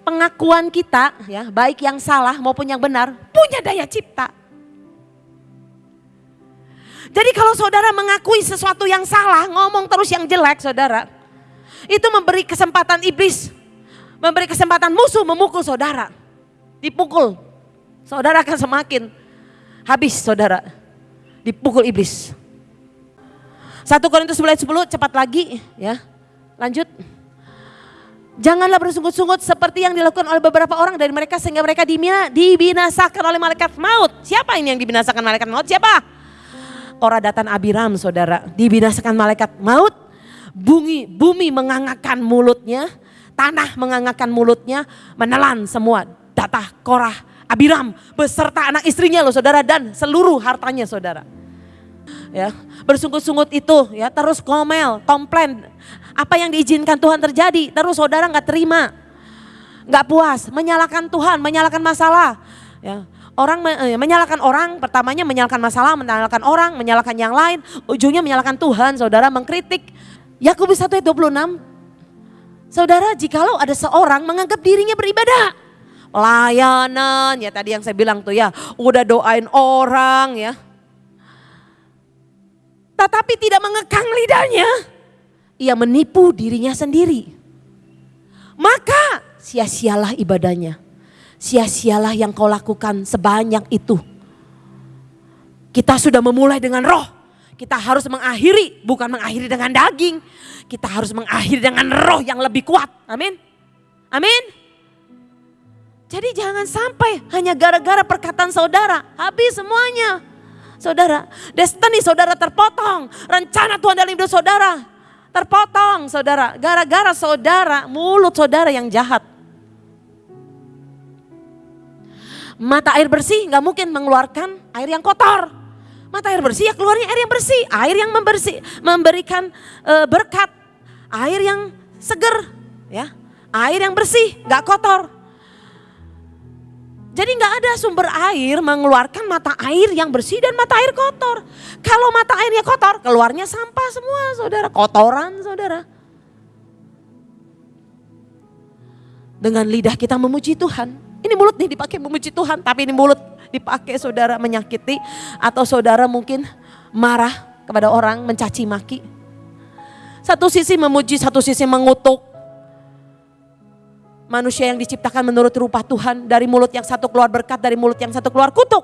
Pengakuan kita ya, baik yang salah maupun yang benar punya daya cipta. Jadi kalau saudara mengakui sesuatu yang salah, ngomong terus yang jelek saudara. Itu memberi kesempatan iblis, memberi kesempatan musuh memukul saudara. Dipukul, saudara akan semakin habis saudara. Dipukul iblis. 1 Korintus 11 10 cepat lagi ya. Lanjut. Janganlah bersungut-sungut seperti yang dilakukan oleh beberapa orang dari mereka sehingga mereka dibinasakan oleh malaikat maut. Siapa ini yang dibinasakan malaikat maut? Siapa? Koradatan Abiram saudara. Dibinasakan malaikat maut. Bumi, bumi mengangakkan mulutnya. Tanah mengangakkan mulutnya. Menelan semua data Korah Abiram beserta anak istrinya loh saudara dan seluruh hartanya saudara. Ya, bersungut-sungut itu ya terus komel, komplain. Apa yang diizinkan Tuhan terjadi, terus saudara nggak terima. nggak puas, menyalahkan Tuhan, menyalahkan masalah. Ya, Orang eh, menyalahkan orang, pertamanya menyalahkan masalah, menyalahkan orang, menyalahkan yang lain, ujungnya menyalahkan Tuhan, saudara mengkritik. Yakobus 1 ayat 26, saudara jikalau ada seorang menganggap dirinya beribadah, layanan, ya tadi yang saya bilang tuh ya, udah doain orang ya. Tetapi tidak mengekang lidahnya, ia menipu dirinya sendiri. Maka sia-sialah ibadahnya sia-sialah yang kau lakukan sebanyak itu. Kita sudah memulai dengan roh. Kita harus mengakhiri, bukan mengakhiri dengan daging. Kita harus mengakhiri dengan roh yang lebih kuat. Amin. Amin. Jadi jangan sampai hanya gara-gara perkataan saudara, habis semuanya. Saudara, destiny saudara terpotong. Rencana Tuhan dalam hidup saudara terpotong saudara. Gara-gara saudara, mulut saudara yang jahat. Mata air bersih nggak mungkin mengeluarkan air yang kotor. Mata air bersih ya keluarnya air yang bersih, air yang membersih, memberikan e, berkat, air yang seger, ya, air yang bersih, nggak kotor. Jadi nggak ada sumber air mengeluarkan mata air yang bersih dan mata air kotor. Kalau mata airnya kotor, keluarnya sampah semua, saudara, kotoran, saudara. Dengan lidah kita memuji Tuhan. Ini mulut nih dipakai memuji Tuhan, tapi ini mulut dipakai saudara menyakiti atau saudara mungkin marah kepada orang, mencaci maki. Satu sisi memuji, satu sisi mengutuk. Manusia yang diciptakan menurut rupa Tuhan, dari mulut yang satu keluar berkat, dari mulut yang satu keluar kutuk.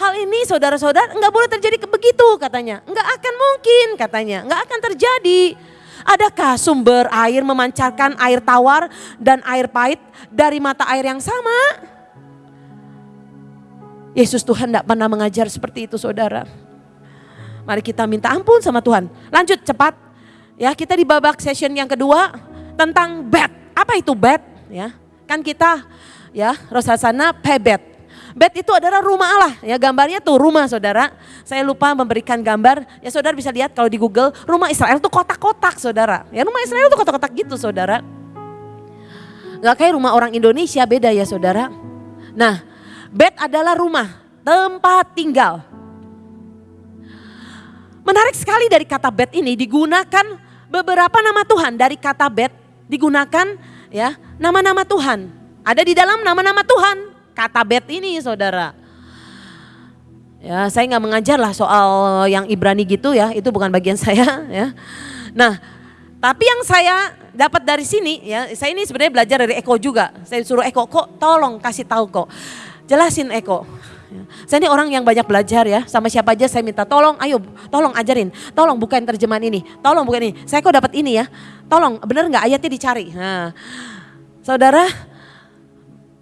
Hal ini saudara-saudara enggak boleh terjadi begitu katanya. Enggak akan mungkin katanya, enggak akan terjadi. Adakah sumber air memancarkan air tawar dan air pahit dari mata air yang sama? Yesus Tuhan tidak pernah mengajar seperti itu saudara. Mari kita minta ampun sama Tuhan. Lanjut cepat. Ya, kita di babak session yang kedua tentang bed. Apa itu bed? Ya, kan kita ya Rosasana pebet. Bed itu adalah rumah Allah. Ya gambarnya tuh rumah saudara. Saya lupa memberikan gambar. Ya saudara bisa lihat kalau di Google rumah Israel tuh kotak-kotak saudara. Ya rumah Israel tuh kotak-kotak gitu saudara. Gak kayak rumah orang Indonesia beda ya saudara. Nah bed adalah rumah tempat tinggal. Menarik sekali dari kata bed ini digunakan beberapa nama Tuhan dari kata bed digunakan ya nama-nama Tuhan. Ada di dalam nama-nama Tuhan kata bet ini saudara. Ya saya nggak mengajar lah soal yang Ibrani gitu ya, itu bukan bagian (laughs) saya ya. Nah tapi yang saya dapat dari sini ya, saya ini sebenarnya belajar dari Eko juga. Saya suruh Eko, kok tolong kasih tahu kok. Jelasin Eko. Ya. Saya ini orang yang banyak belajar ya, sama siapa aja saya minta tolong, ayo tolong ajarin, tolong bukain terjemahan ini, tolong bukain ini. Saya kok dapat ini ya, tolong bener nggak ayatnya dicari. Nah, saudara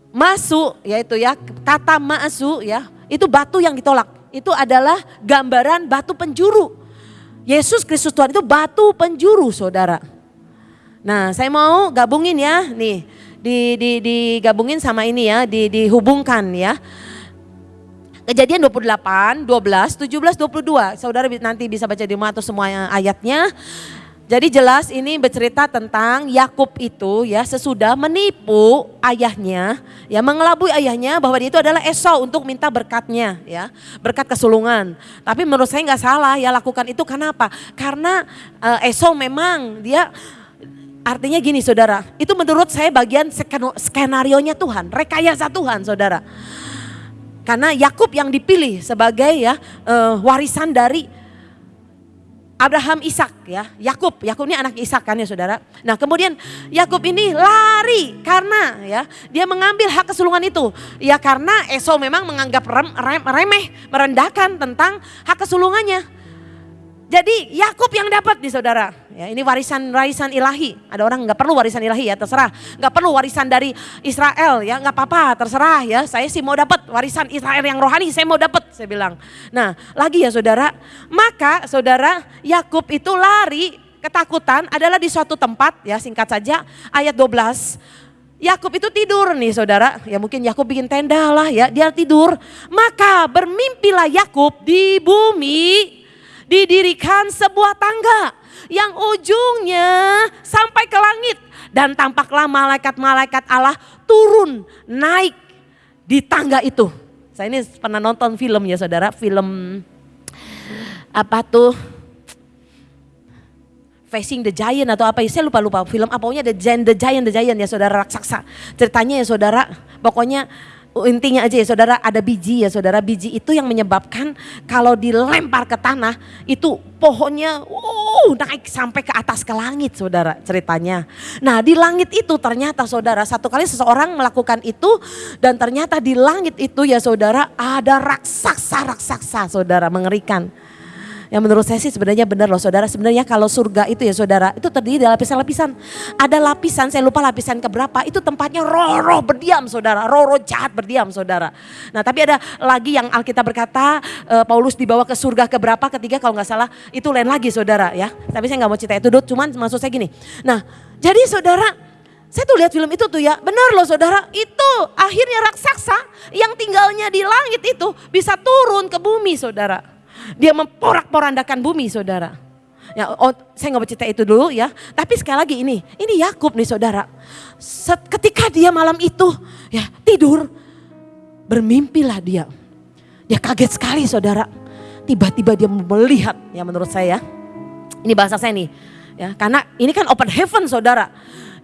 Masu yaitu ya kata masu ya itu batu yang ditolak. Itu adalah gambaran batu penjuru. Yesus Kristus Tuhan itu batu penjuru saudara. Nah saya mau gabungin ya nih di, di, digabungin sama ini ya di, dihubungkan ya. Kejadian 28, 12, 17, 22. Saudara nanti bisa baca di rumah atau semua ayatnya. Jadi jelas ini bercerita tentang Yakub itu ya sesudah menipu ayahnya, ya mengelabui ayahnya bahwa dia itu adalah Esau untuk minta berkatnya, ya berkat kesulungan. Tapi menurut saya nggak salah ya lakukan itu karena apa? Karena uh, Esau memang dia artinya gini saudara, itu menurut saya bagian skenario nya Tuhan, rekayasa Tuhan saudara. Karena Yakub yang dipilih sebagai ya uh, warisan dari Abraham Ishak ya, Yakub, Yakub ini anak Ishak kan ya saudara. Nah kemudian Yakub ini lari karena ya dia mengambil hak kesulungan itu. Ya karena Esau memang menganggap rem, rem, remeh, merendahkan tentang hak kesulungannya. Jadi Yakub yang dapat di saudara. Ya, ini warisan warisan ilahi. Ada orang nggak perlu warisan ilahi ya terserah. Nggak perlu warisan dari Israel ya nggak apa-apa terserah ya. Saya sih mau dapat warisan Israel yang rohani saya mau dapat saya bilang. Nah lagi ya saudara. Maka saudara Yakub itu lari ketakutan adalah di suatu tempat ya singkat saja ayat 12. Yakub itu tidur nih saudara, ya mungkin Yakub bikin tenda lah ya, dia tidur. Maka bermimpilah Yakub di bumi didirikan sebuah tangga yang ujungnya sampai ke langit. Dan tampaklah malaikat-malaikat Allah turun naik di tangga itu. Saya ini pernah nonton film ya saudara, film apa tuh? Facing the Giant atau apa ya, saya lupa lupa film apanya The Giant, The Giant, The Giant ya saudara raksasa. Ceritanya ya saudara, pokoknya intinya aja ya saudara ada biji ya saudara biji itu yang menyebabkan kalau dilempar ke tanah itu pohonnya uh, naik sampai ke atas ke langit saudara ceritanya. Nah di langit itu ternyata saudara satu kali seseorang melakukan itu dan ternyata di langit itu ya saudara ada raksasa-raksasa saudara mengerikan. Yang menurut saya sih sebenarnya benar loh saudara. Sebenarnya kalau surga itu ya saudara, itu terdiri dari lapisan-lapisan. Ada lapisan, saya lupa lapisan keberapa, itu tempatnya roh-roh berdiam saudara. Roh-roh jahat berdiam saudara. Nah tapi ada lagi yang Alkitab berkata uh, Paulus dibawa ke surga keberapa, ketiga kalau nggak salah itu lain lagi saudara ya. Tapi saya nggak mau cerita itu dulu, cuman maksud saya gini. Nah jadi saudara saya tuh lihat film itu tuh ya, benar loh saudara, itu akhirnya raksasa yang tinggalnya di langit itu bisa turun ke bumi saudara. Dia memporak-porandakan bumi saudara. Ya, oh, saya nggak bercerita itu dulu ya. Tapi sekali lagi ini, ini Yakub nih saudara. Set, ketika dia malam itu ya tidur, bermimpilah dia. Dia kaget sekali saudara. Tiba-tiba dia melihat ya menurut saya. Ini bahasa saya nih. Ya, karena ini kan open heaven saudara.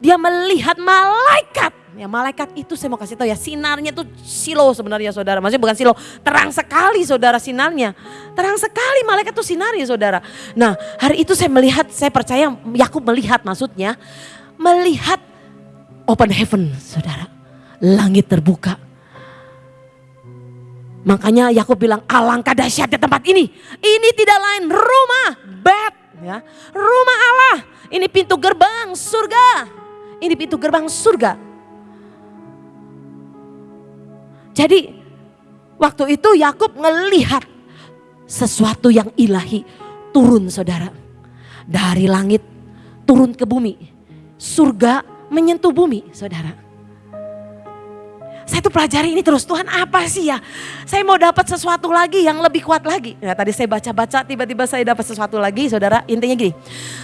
Dia melihat malaikat Ya malaikat itu saya mau kasih tahu ya sinarnya tuh silo sebenarnya saudara. Maksudnya bukan silo, terang sekali saudara sinarnya. Terang sekali malaikat tuh sinarnya saudara. Nah hari itu saya melihat, saya percaya Yakub melihat maksudnya. Melihat open heaven saudara. Langit terbuka. Makanya Yakub bilang alangkah dahsyatnya tempat ini. Ini tidak lain rumah bed ya. Rumah Allah. Ini pintu gerbang surga. Ini pintu gerbang surga. Jadi waktu itu Yakub melihat sesuatu yang ilahi turun saudara. Dari langit turun ke bumi. Surga menyentuh bumi saudara. Saya tuh pelajari ini terus, Tuhan apa sih ya? Saya mau dapat sesuatu lagi yang lebih kuat lagi. Ya, tadi saya baca-baca, tiba-tiba saya dapat sesuatu lagi, saudara. Intinya gini,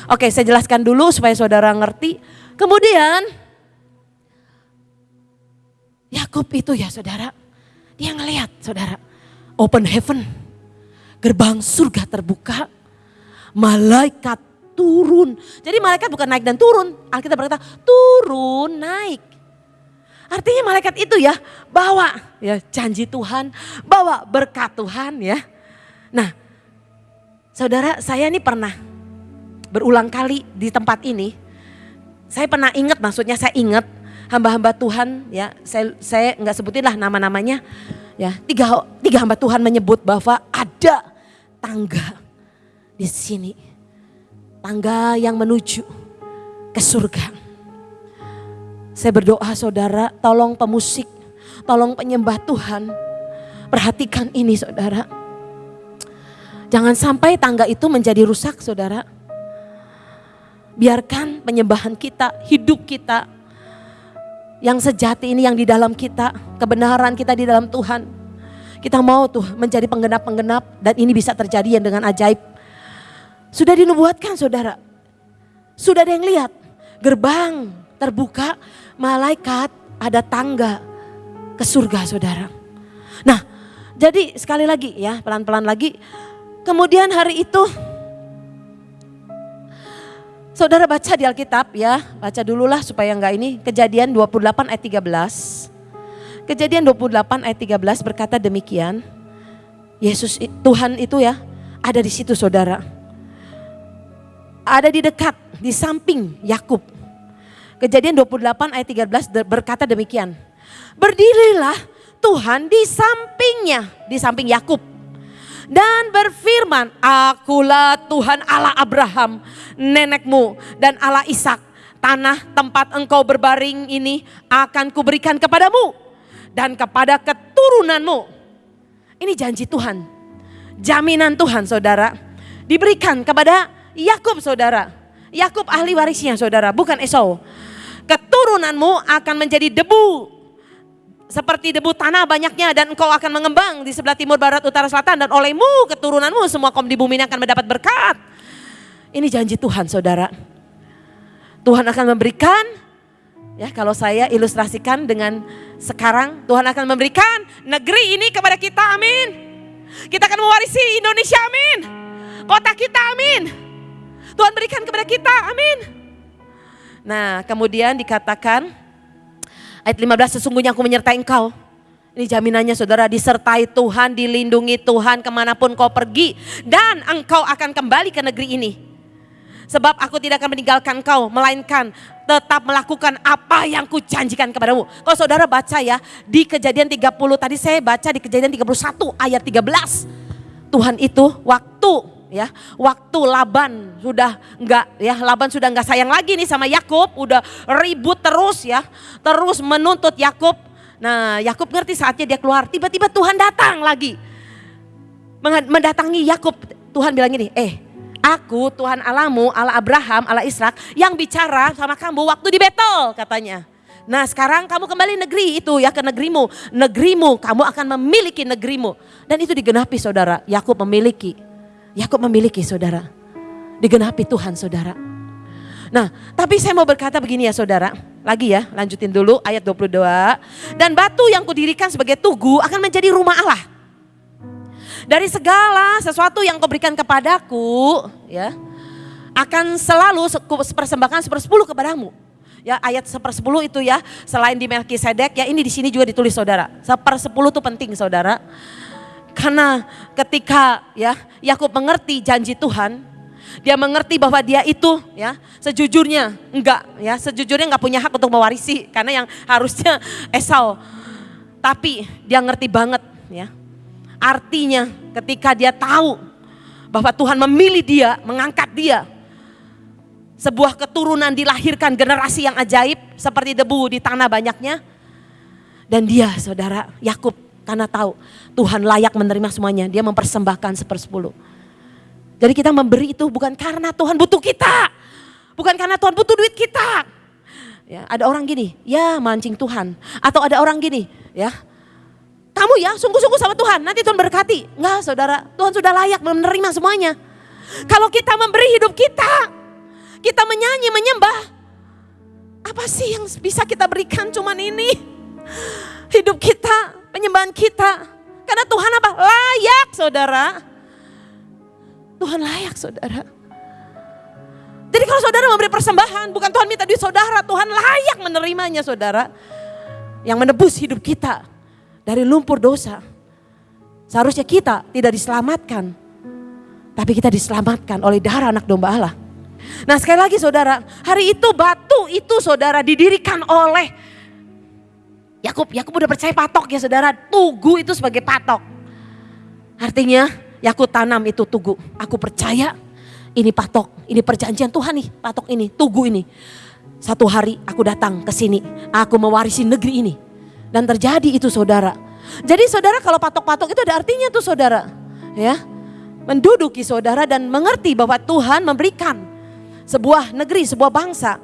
oke saya jelaskan dulu supaya saudara ngerti. Kemudian, Yakub itu ya saudara, dia ngelihat saudara, open heaven, gerbang surga terbuka, malaikat turun. Jadi malaikat bukan naik dan turun, Alkitab berkata turun naik. Artinya malaikat itu ya bawa ya janji Tuhan, bawa berkat Tuhan ya. Nah, saudara saya ini pernah berulang kali di tempat ini. Saya pernah ingat maksudnya saya ingat hamba-hamba Tuhan ya saya saya nggak sebutin lah nama-namanya ya tiga tiga hamba Tuhan menyebut bahwa ada tangga di sini tangga yang menuju ke surga saya berdoa saudara, tolong pemusik, tolong penyembah Tuhan. Perhatikan ini saudara. Jangan sampai tangga itu menjadi rusak saudara. Biarkan penyembahan kita, hidup kita yang sejati ini yang di dalam kita, kebenaran kita di dalam Tuhan. Kita mau tuh menjadi penggenap-penggenap dan ini bisa terjadi yang dengan ajaib. Sudah dinubuatkan saudara. Sudah ada yang lihat gerbang terbuka malaikat ada tangga ke surga saudara. Nah jadi sekali lagi ya pelan-pelan lagi. Kemudian hari itu saudara baca di Alkitab ya. Baca dululah supaya enggak ini. Kejadian 28 ayat 13. Kejadian 28 ayat 13 berkata demikian. Yesus Tuhan itu ya ada di situ saudara. Ada di dekat, di samping Yakub Kejadian 28 ayat 13 berkata demikian. Berdirilah Tuhan di sampingnya, di samping Yakub. Dan berfirman, akulah Tuhan Allah Abraham, nenekmu dan Allah Ishak. Tanah tempat engkau berbaring ini akan kuberikan kepadamu dan kepada keturunanmu. Ini janji Tuhan, jaminan Tuhan saudara. Diberikan kepada Yakub saudara. Yakub ahli warisnya saudara, bukan Esau keturunanmu akan menjadi debu seperti debu tanah banyaknya dan engkau akan mengembang di sebelah timur, barat, utara, selatan dan olehmu keturunanmu semua kaum di bumi ini akan mendapat berkat. Ini janji Tuhan saudara. Tuhan akan memberikan, ya kalau saya ilustrasikan dengan sekarang Tuhan akan memberikan negeri ini kepada kita amin. Kita akan mewarisi Indonesia amin. Kota kita amin. Tuhan berikan kepada kita amin. Nah kemudian dikatakan ayat 15 sesungguhnya aku menyertai engkau. Ini jaminannya saudara disertai Tuhan, dilindungi Tuhan ke mana pun kau pergi. Dan engkau akan kembali ke negeri ini. Sebab aku tidak akan meninggalkan kau, melainkan tetap melakukan apa yang kujanjikan kepadamu. Kalau saudara baca ya, di kejadian 30, tadi saya baca di kejadian 31 ayat 13. Tuhan itu waktu ya. Waktu Laban sudah enggak ya Laban sudah enggak sayang lagi nih sama Yakub udah ribut terus ya. Terus menuntut Yakub. Nah Yakub ngerti saatnya dia keluar. Tiba-tiba Tuhan datang lagi. Mendatangi Yakub. Tuhan bilang ini eh aku Tuhan Alamu Allah Abraham Allah Ishak yang bicara sama kamu waktu di Betel katanya. Nah sekarang kamu kembali negeri itu ya ke negerimu. Negerimu, kamu akan memiliki negerimu. Dan itu digenapi saudara. Yakub memiliki Yakub memiliki saudara. Digenapi Tuhan saudara. Nah, tapi saya mau berkata begini ya saudara. Lagi ya, lanjutin dulu ayat 22. Dan batu yang kudirikan sebagai tugu akan menjadi rumah Allah. Dari segala sesuatu yang kau berikan kepadaku, ya, akan selalu persembahkan sepersepuluh kepadamu. Ya ayat sepersepuluh itu ya, selain di Melkisedek ya ini di sini juga ditulis saudara. Sepersepuluh itu penting saudara. Karena ketika ya Yakub mengerti janji Tuhan, dia mengerti bahwa dia itu ya sejujurnya enggak ya sejujurnya enggak punya hak untuk mewarisi karena yang harusnya (laughs) Esau. Tapi dia ngerti banget ya. Artinya ketika dia tahu bahwa Tuhan memilih dia, mengangkat dia. Sebuah keturunan dilahirkan generasi yang ajaib seperti debu di tanah banyaknya. Dan dia saudara Yakub karena tahu Tuhan layak menerima semuanya. Dia mempersembahkan sepersepuluh. Jadi kita memberi itu bukan karena Tuhan butuh kita. Bukan karena Tuhan butuh duit kita. Ya, ada orang gini, ya mancing Tuhan. Atau ada orang gini, ya kamu ya sungguh-sungguh sama Tuhan, nanti Tuhan berkati. Enggak saudara, Tuhan sudah layak menerima semuanya. Kalau kita memberi hidup kita, kita menyanyi, menyembah. Apa sih yang bisa kita berikan cuman ini? Hidup kita, penyembahan kita. Karena Tuhan apa? Layak saudara. Tuhan layak saudara. Jadi kalau saudara memberi persembahan, bukan Tuhan minta duit saudara, Tuhan layak menerimanya saudara. Yang menebus hidup kita dari lumpur dosa. Seharusnya kita tidak diselamatkan. Tapi kita diselamatkan oleh darah anak domba Allah. Nah sekali lagi saudara, hari itu batu itu saudara didirikan oleh Yakub. Yakub udah percaya patok ya saudara, tugu itu sebagai patok. Artinya Yakub tanam itu tugu. Aku percaya ini patok, ini perjanjian Tuhan nih, patok ini, tugu ini. Satu hari aku datang ke sini, aku mewarisi negeri ini. Dan terjadi itu saudara. Jadi saudara kalau patok-patok itu ada artinya tuh saudara. Ya, menduduki saudara dan mengerti bahwa Tuhan memberikan sebuah negeri, sebuah bangsa.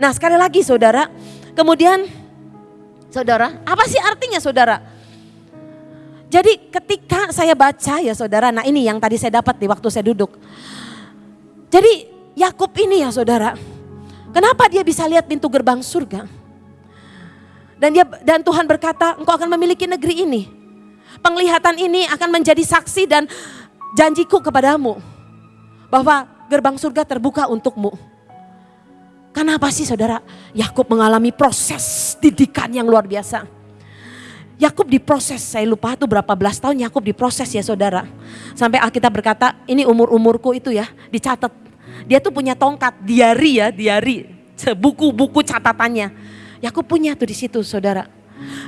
Nah sekali lagi saudara, kemudian saudara, apa sih artinya saudara? Jadi ketika saya baca ya saudara, nah ini yang tadi saya dapat di waktu saya duduk. Jadi Yakub ini ya saudara, kenapa dia bisa lihat pintu gerbang surga? Dan dia dan Tuhan berkata, engkau akan memiliki negeri ini. Penglihatan ini akan menjadi saksi dan janjiku kepadamu bahwa gerbang surga terbuka untukmu. Kenapa sih saudara? Yakub mengalami proses didikan yang luar biasa. Yakub diproses, saya lupa itu berapa belas tahun Yakub diproses ya saudara. Sampai Alkitab berkata, ini umur-umurku itu ya, dicatat. Dia tuh punya tongkat, diari ya, diari. Buku-buku catatannya. Yakub punya tuh di situ saudara.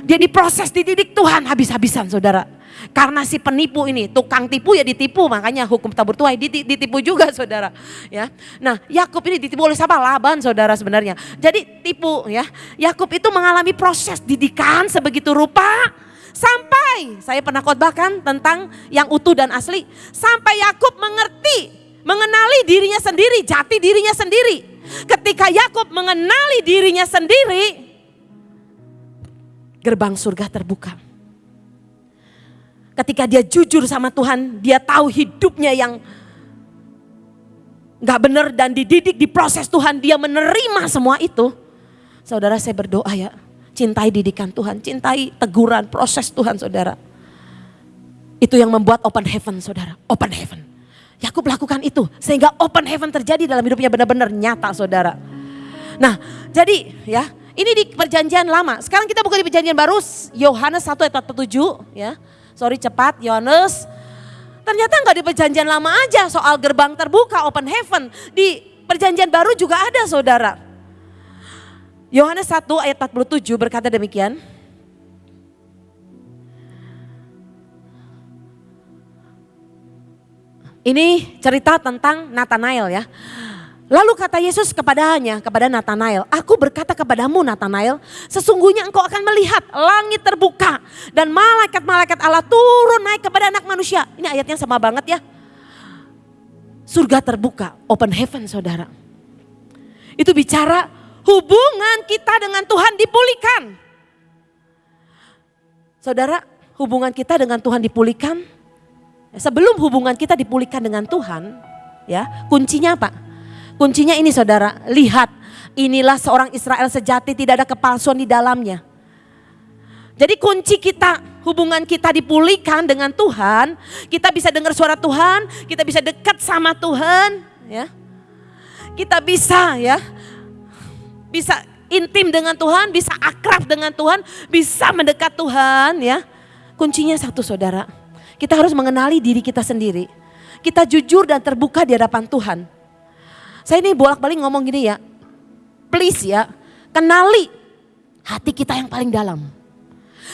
Dia diproses, dididik Tuhan habis-habisan saudara. Karena si penipu ini, tukang tipu ya ditipu, makanya hukum tabur tuai ditipu juga (laughs) saudara. Ya, Nah Yakub ini ditipu oleh siapa? Laban saudara sebenarnya. Jadi tipu ya. Yakub itu mengalami proses didikan sebegitu rupa sampai saya pernah khotbahkan tentang yang utuh dan asli. Sampai Yakub mengerti, mengenali dirinya sendiri, jati dirinya sendiri. Ketika Yakub mengenali dirinya sendiri, gerbang surga terbuka. Ketika dia jujur sama Tuhan, dia tahu hidupnya yang gak benar dan dididik, diproses Tuhan, dia menerima semua itu. Saudara saya berdoa ya, cintai didikan Tuhan, cintai teguran, proses Tuhan saudara. Itu yang membuat open heaven saudara, open heaven. Yakub lakukan itu sehingga open heaven terjadi dalam hidupnya benar-benar nyata saudara. Nah jadi ya ini di perjanjian lama. Sekarang kita buka di perjanjian baru Yohanes 1 ayat 47 ya. Sorry cepat Yohanes. Ternyata nggak di perjanjian lama aja soal gerbang terbuka open heaven. Di perjanjian baru juga ada saudara. Yohanes 1 ayat 47 berkata demikian. Ini cerita tentang Nathanael ya. Lalu kata Yesus kepadanya, kepada Nathanael, aku berkata kepadamu Nathanael, sesungguhnya engkau akan melihat langit terbuka dan malaikat-malaikat Allah turun naik kepada anak manusia. Ini ayatnya sama banget ya. Surga terbuka, open heaven saudara. Itu bicara hubungan kita dengan Tuhan dipulihkan. Saudara, hubungan kita dengan Tuhan dipulihkan. Sebelum hubungan kita dipulihkan dengan Tuhan, ya kuncinya apa? Kuncinya ini saudara, lihat inilah seorang Israel sejati tidak ada kepalsuan di dalamnya. Jadi kunci kita, hubungan kita dipulihkan dengan Tuhan, kita bisa dengar suara Tuhan, kita bisa dekat sama Tuhan, ya. Kita bisa ya bisa intim dengan Tuhan, bisa akrab dengan Tuhan, bisa mendekat Tuhan ya. Kuncinya satu saudara, kita harus mengenali diri kita sendiri. Kita jujur dan terbuka di hadapan Tuhan. Saya ini bolak-balik ngomong gini ya, please ya, kenali hati kita yang paling dalam.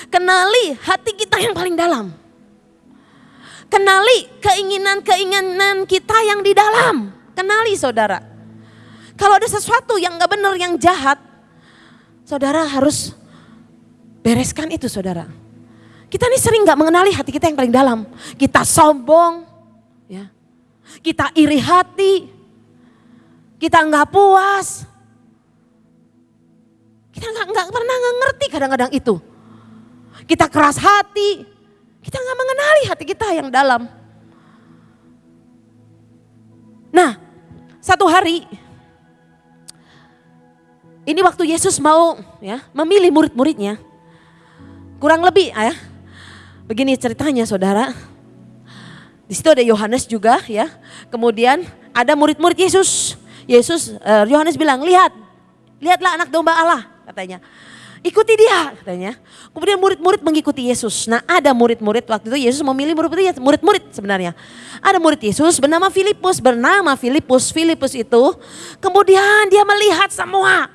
Kenali hati kita yang paling dalam. Kenali keinginan-keinginan kita yang di dalam. Kenali saudara. Kalau ada sesuatu yang gak benar, yang jahat, saudara harus bereskan itu saudara. Kita ini sering gak mengenali hati kita yang paling dalam. Kita sombong, ya. kita iri hati, kita nggak puas. Kita nggak nggak pernah ngerti kadang-kadang itu. Kita keras hati, kita nggak mengenali hati kita yang dalam. Nah, satu hari ini waktu Yesus mau ya memilih murid-muridnya. Kurang lebih ya. Begini ceritanya Saudara. Di situ ada Yohanes juga ya. Kemudian ada murid-murid Yesus. Yesus eh, Yohanes bilang, "Lihat. Lihatlah anak domba Allah," katanya. Ikuti dia katanya. Kemudian murid-murid mengikuti Yesus. Nah ada murid-murid waktu itu Yesus memilih murid-murid murid-murid sebenarnya. Ada murid Yesus bernama Filipus, bernama Filipus. Filipus itu kemudian dia melihat semua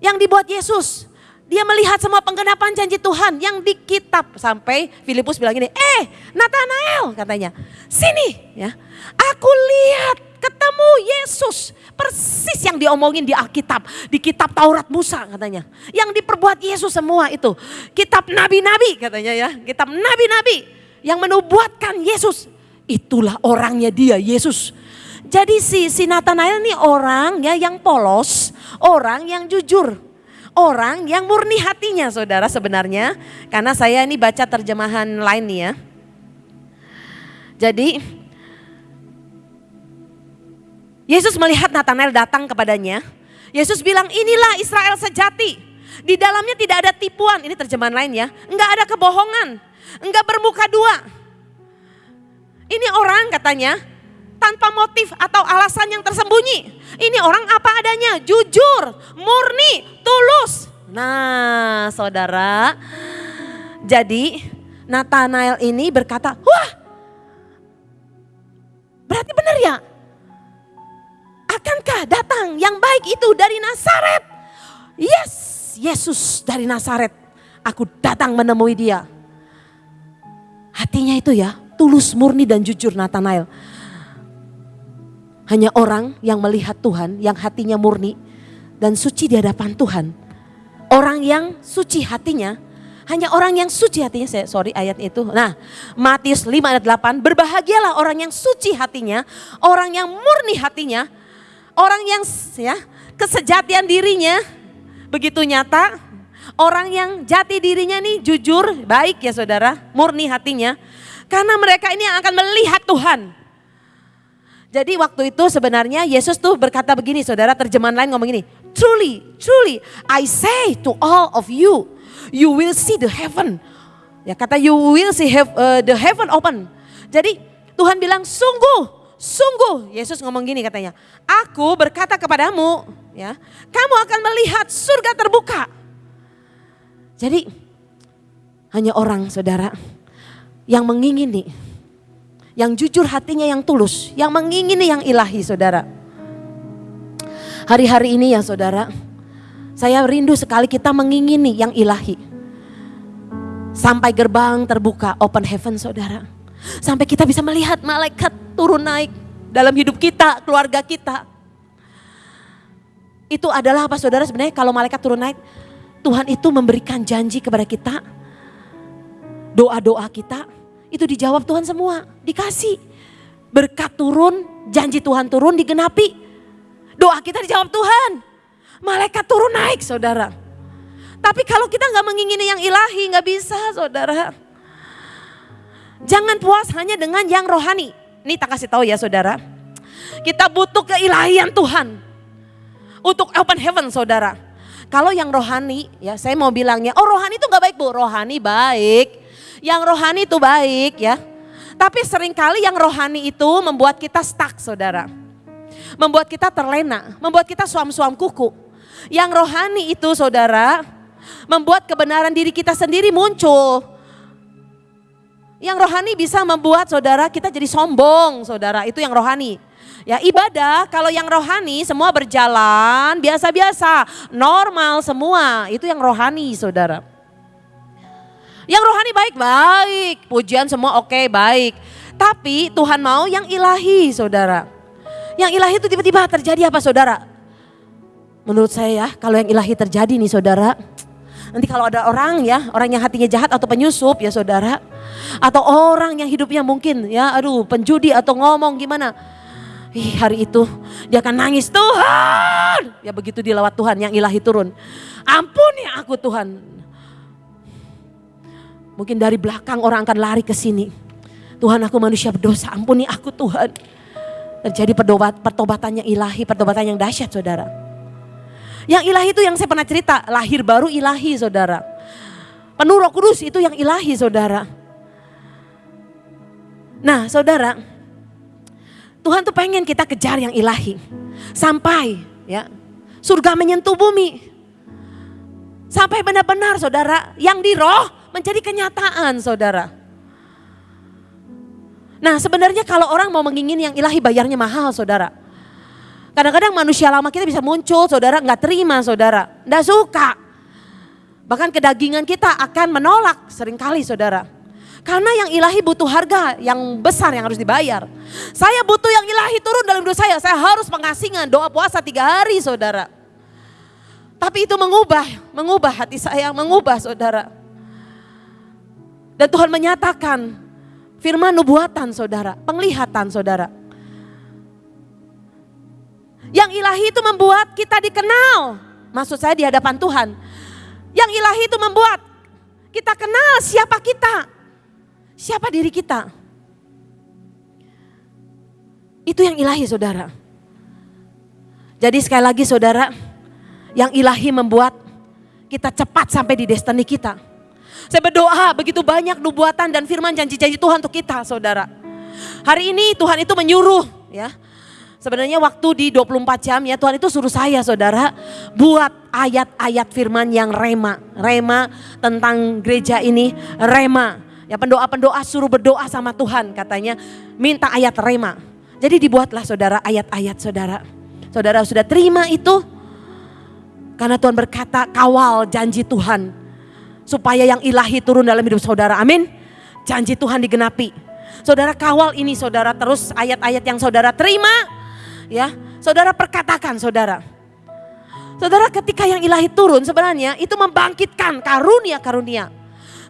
yang dibuat Yesus. Dia melihat semua penggenapan janji Tuhan yang di kitab sampai Filipus bilang ini, "Eh, Nathanael," katanya. "Sini ya. Aku lihat ketemu Yesus. Persis yang diomongin di Alkitab, di kitab Taurat Musa katanya. Yang diperbuat Yesus semua itu. Kitab nabi-nabi katanya ya, kitab nabi-nabi yang menubuatkan Yesus. Itulah orangnya dia, Yesus. Jadi si, si Nathanael ini orang ya yang polos, orang yang jujur. Orang yang murni hatinya saudara sebenarnya. Karena saya ini baca terjemahan lain nih ya. Jadi Yesus melihat Nathanael datang kepadanya. Yesus bilang inilah Israel sejati. Di dalamnya tidak ada tipuan. Ini terjemahan lain ya. Enggak ada kebohongan. Enggak bermuka dua. Ini orang katanya tanpa motif atau alasan yang tersembunyi. Ini orang apa adanya, jujur, murni, tulus. Nah saudara, jadi Nathanael ini berkata, wah berarti benar ya Akankah datang yang baik itu dari Nazaret? Yes, Yesus dari Nazaret. Aku datang menemui dia. Hatinya itu ya, tulus, murni dan jujur Nathanael. Hanya orang yang melihat Tuhan, yang hatinya murni dan suci di hadapan Tuhan. Orang yang suci hatinya, hanya orang yang suci hatinya, saya sorry ayat itu. Nah, Matius 5 ayat 8, berbahagialah orang yang suci hatinya, orang yang murni hatinya, Orang yang ya kesejatian dirinya begitu nyata, orang yang jati dirinya nih jujur, baik ya saudara, murni hatinya. Karena mereka ini yang akan melihat Tuhan. Jadi waktu itu sebenarnya Yesus tuh berkata begini saudara, terjemahan lain ngomong gini. Truly, truly, I say to all of you, you will see the heaven. Ya kata you will see have, uh, the heaven open. Jadi Tuhan bilang sungguh Sungguh, Yesus ngomong gini katanya, aku berkata kepadamu, ya, kamu akan melihat surga terbuka. Jadi hanya orang saudara yang mengingini, yang jujur hatinya yang tulus, yang mengingini yang ilahi saudara. Hari-hari ini ya saudara, saya rindu sekali kita mengingini yang ilahi. Sampai gerbang terbuka, open heaven saudara. Sampai kita bisa melihat malaikat turun naik dalam hidup kita, keluarga kita. Itu adalah apa saudara sebenarnya kalau malaikat turun naik, Tuhan itu memberikan janji kepada kita. Doa-doa kita itu dijawab Tuhan semua, dikasih. Berkat turun, janji Tuhan turun digenapi. Doa kita dijawab Tuhan. Malaikat turun naik saudara. Tapi kalau kita nggak mengingini yang ilahi nggak bisa saudara. Jangan puas hanya dengan yang rohani. Ini tak kasih tahu ya saudara. Kita butuh keilahian Tuhan. Untuk open heaven saudara. Kalau yang rohani ya saya mau bilangnya, oh rohani itu gak baik bu, rohani baik. Yang rohani itu baik ya. Tapi sering kali yang rohani itu membuat kita stuck saudara. Membuat kita terlena, membuat kita suam-suam kuku. Yang rohani itu saudara, membuat kebenaran diri kita sendiri muncul. Yang rohani bisa membuat saudara kita jadi sombong, saudara. Itu yang rohani. Ya ibadah kalau yang rohani semua berjalan biasa-biasa, normal semua. Itu yang rohani saudara. Yang rohani baik-baik, pujian semua oke okay, baik. Tapi Tuhan mau yang ilahi saudara. Yang ilahi itu tiba-tiba terjadi apa saudara? Menurut saya ya kalau yang ilahi terjadi nih saudara. Nanti kalau ada orang ya, orang yang hatinya jahat atau penyusup ya saudara. Atau orang yang hidupnya mungkin ya aduh penjudi atau ngomong gimana Ih, hari itu dia akan nangis Tuhan. Ya begitu dilawat Tuhan yang ilahi turun. Ampuni aku Tuhan. Mungkin dari belakang orang akan lari ke sini. Tuhan aku manusia berdosa, ampuni aku Tuhan. Terjadi pertobat, pertobatannya ilahi, pertobatan yang dahsyat saudara. Yang ilahi itu yang saya pernah cerita, lahir baru ilahi saudara. Penuh roh kudus itu yang ilahi saudara. Nah saudara, Tuhan tuh pengen kita kejar yang ilahi. Sampai ya surga menyentuh bumi. Sampai benar-benar saudara yang di roh menjadi kenyataan saudara. Nah sebenarnya kalau orang mau mengingin yang ilahi bayarnya mahal saudara. Kadang-kadang manusia lama kita bisa muncul saudara nggak terima saudara. Nggak suka. Bahkan kedagingan kita akan menolak sering kali saudara. Karena yang ilahi butuh harga yang besar yang harus dibayar. Saya butuh yang ilahi turun dalam hidup saya. Saya harus pengasingan doa puasa tiga hari saudara. Tapi itu mengubah, mengubah hati saya, mengubah saudara. Dan Tuhan menyatakan firman nubuatan saudara, penglihatan saudara. Yang ilahi itu membuat kita dikenal. Maksud saya di hadapan Tuhan. Yang ilahi itu membuat kita kenal siapa kita. Siapa diri kita? Itu yang ilahi saudara. Jadi sekali lagi saudara, yang ilahi membuat kita cepat sampai di destiny kita. Saya berdoa begitu banyak nubuatan dan firman janji-janji Tuhan untuk kita saudara. Hari ini Tuhan itu menyuruh ya. Sebenarnya waktu di 24 jam ya Tuhan itu suruh saya saudara buat ayat-ayat firman yang rema. Rema tentang gereja ini, rema Ya pendoa-pendoa suruh berdoa sama Tuhan katanya minta ayat rema. Jadi dibuatlah saudara ayat-ayat saudara. Saudara sudah terima itu karena Tuhan berkata kawal janji Tuhan. Supaya yang ilahi turun dalam hidup saudara. Amin. Janji Tuhan digenapi. Saudara kawal ini saudara terus ayat-ayat yang saudara terima. Ya, saudara perkatakan saudara. Saudara ketika yang ilahi turun sebenarnya itu membangkitkan karunia-karunia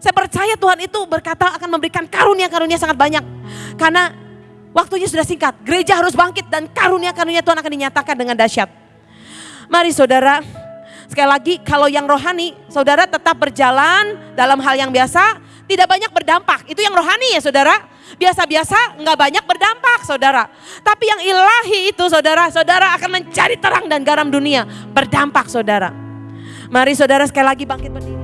saya percaya Tuhan itu berkata akan memberikan karunia-karunia sangat banyak. Karena waktunya sudah singkat. Gereja harus bangkit dan karunia-karunia Tuhan akan dinyatakan dengan dahsyat. Mari saudara, sekali lagi kalau yang rohani, saudara tetap berjalan dalam hal yang biasa, tidak banyak berdampak. Itu yang rohani ya saudara. Biasa-biasa nggak banyak berdampak saudara. Tapi yang ilahi itu saudara, saudara akan mencari terang dan garam dunia. Berdampak saudara. Mari saudara sekali lagi bangkit berdiri.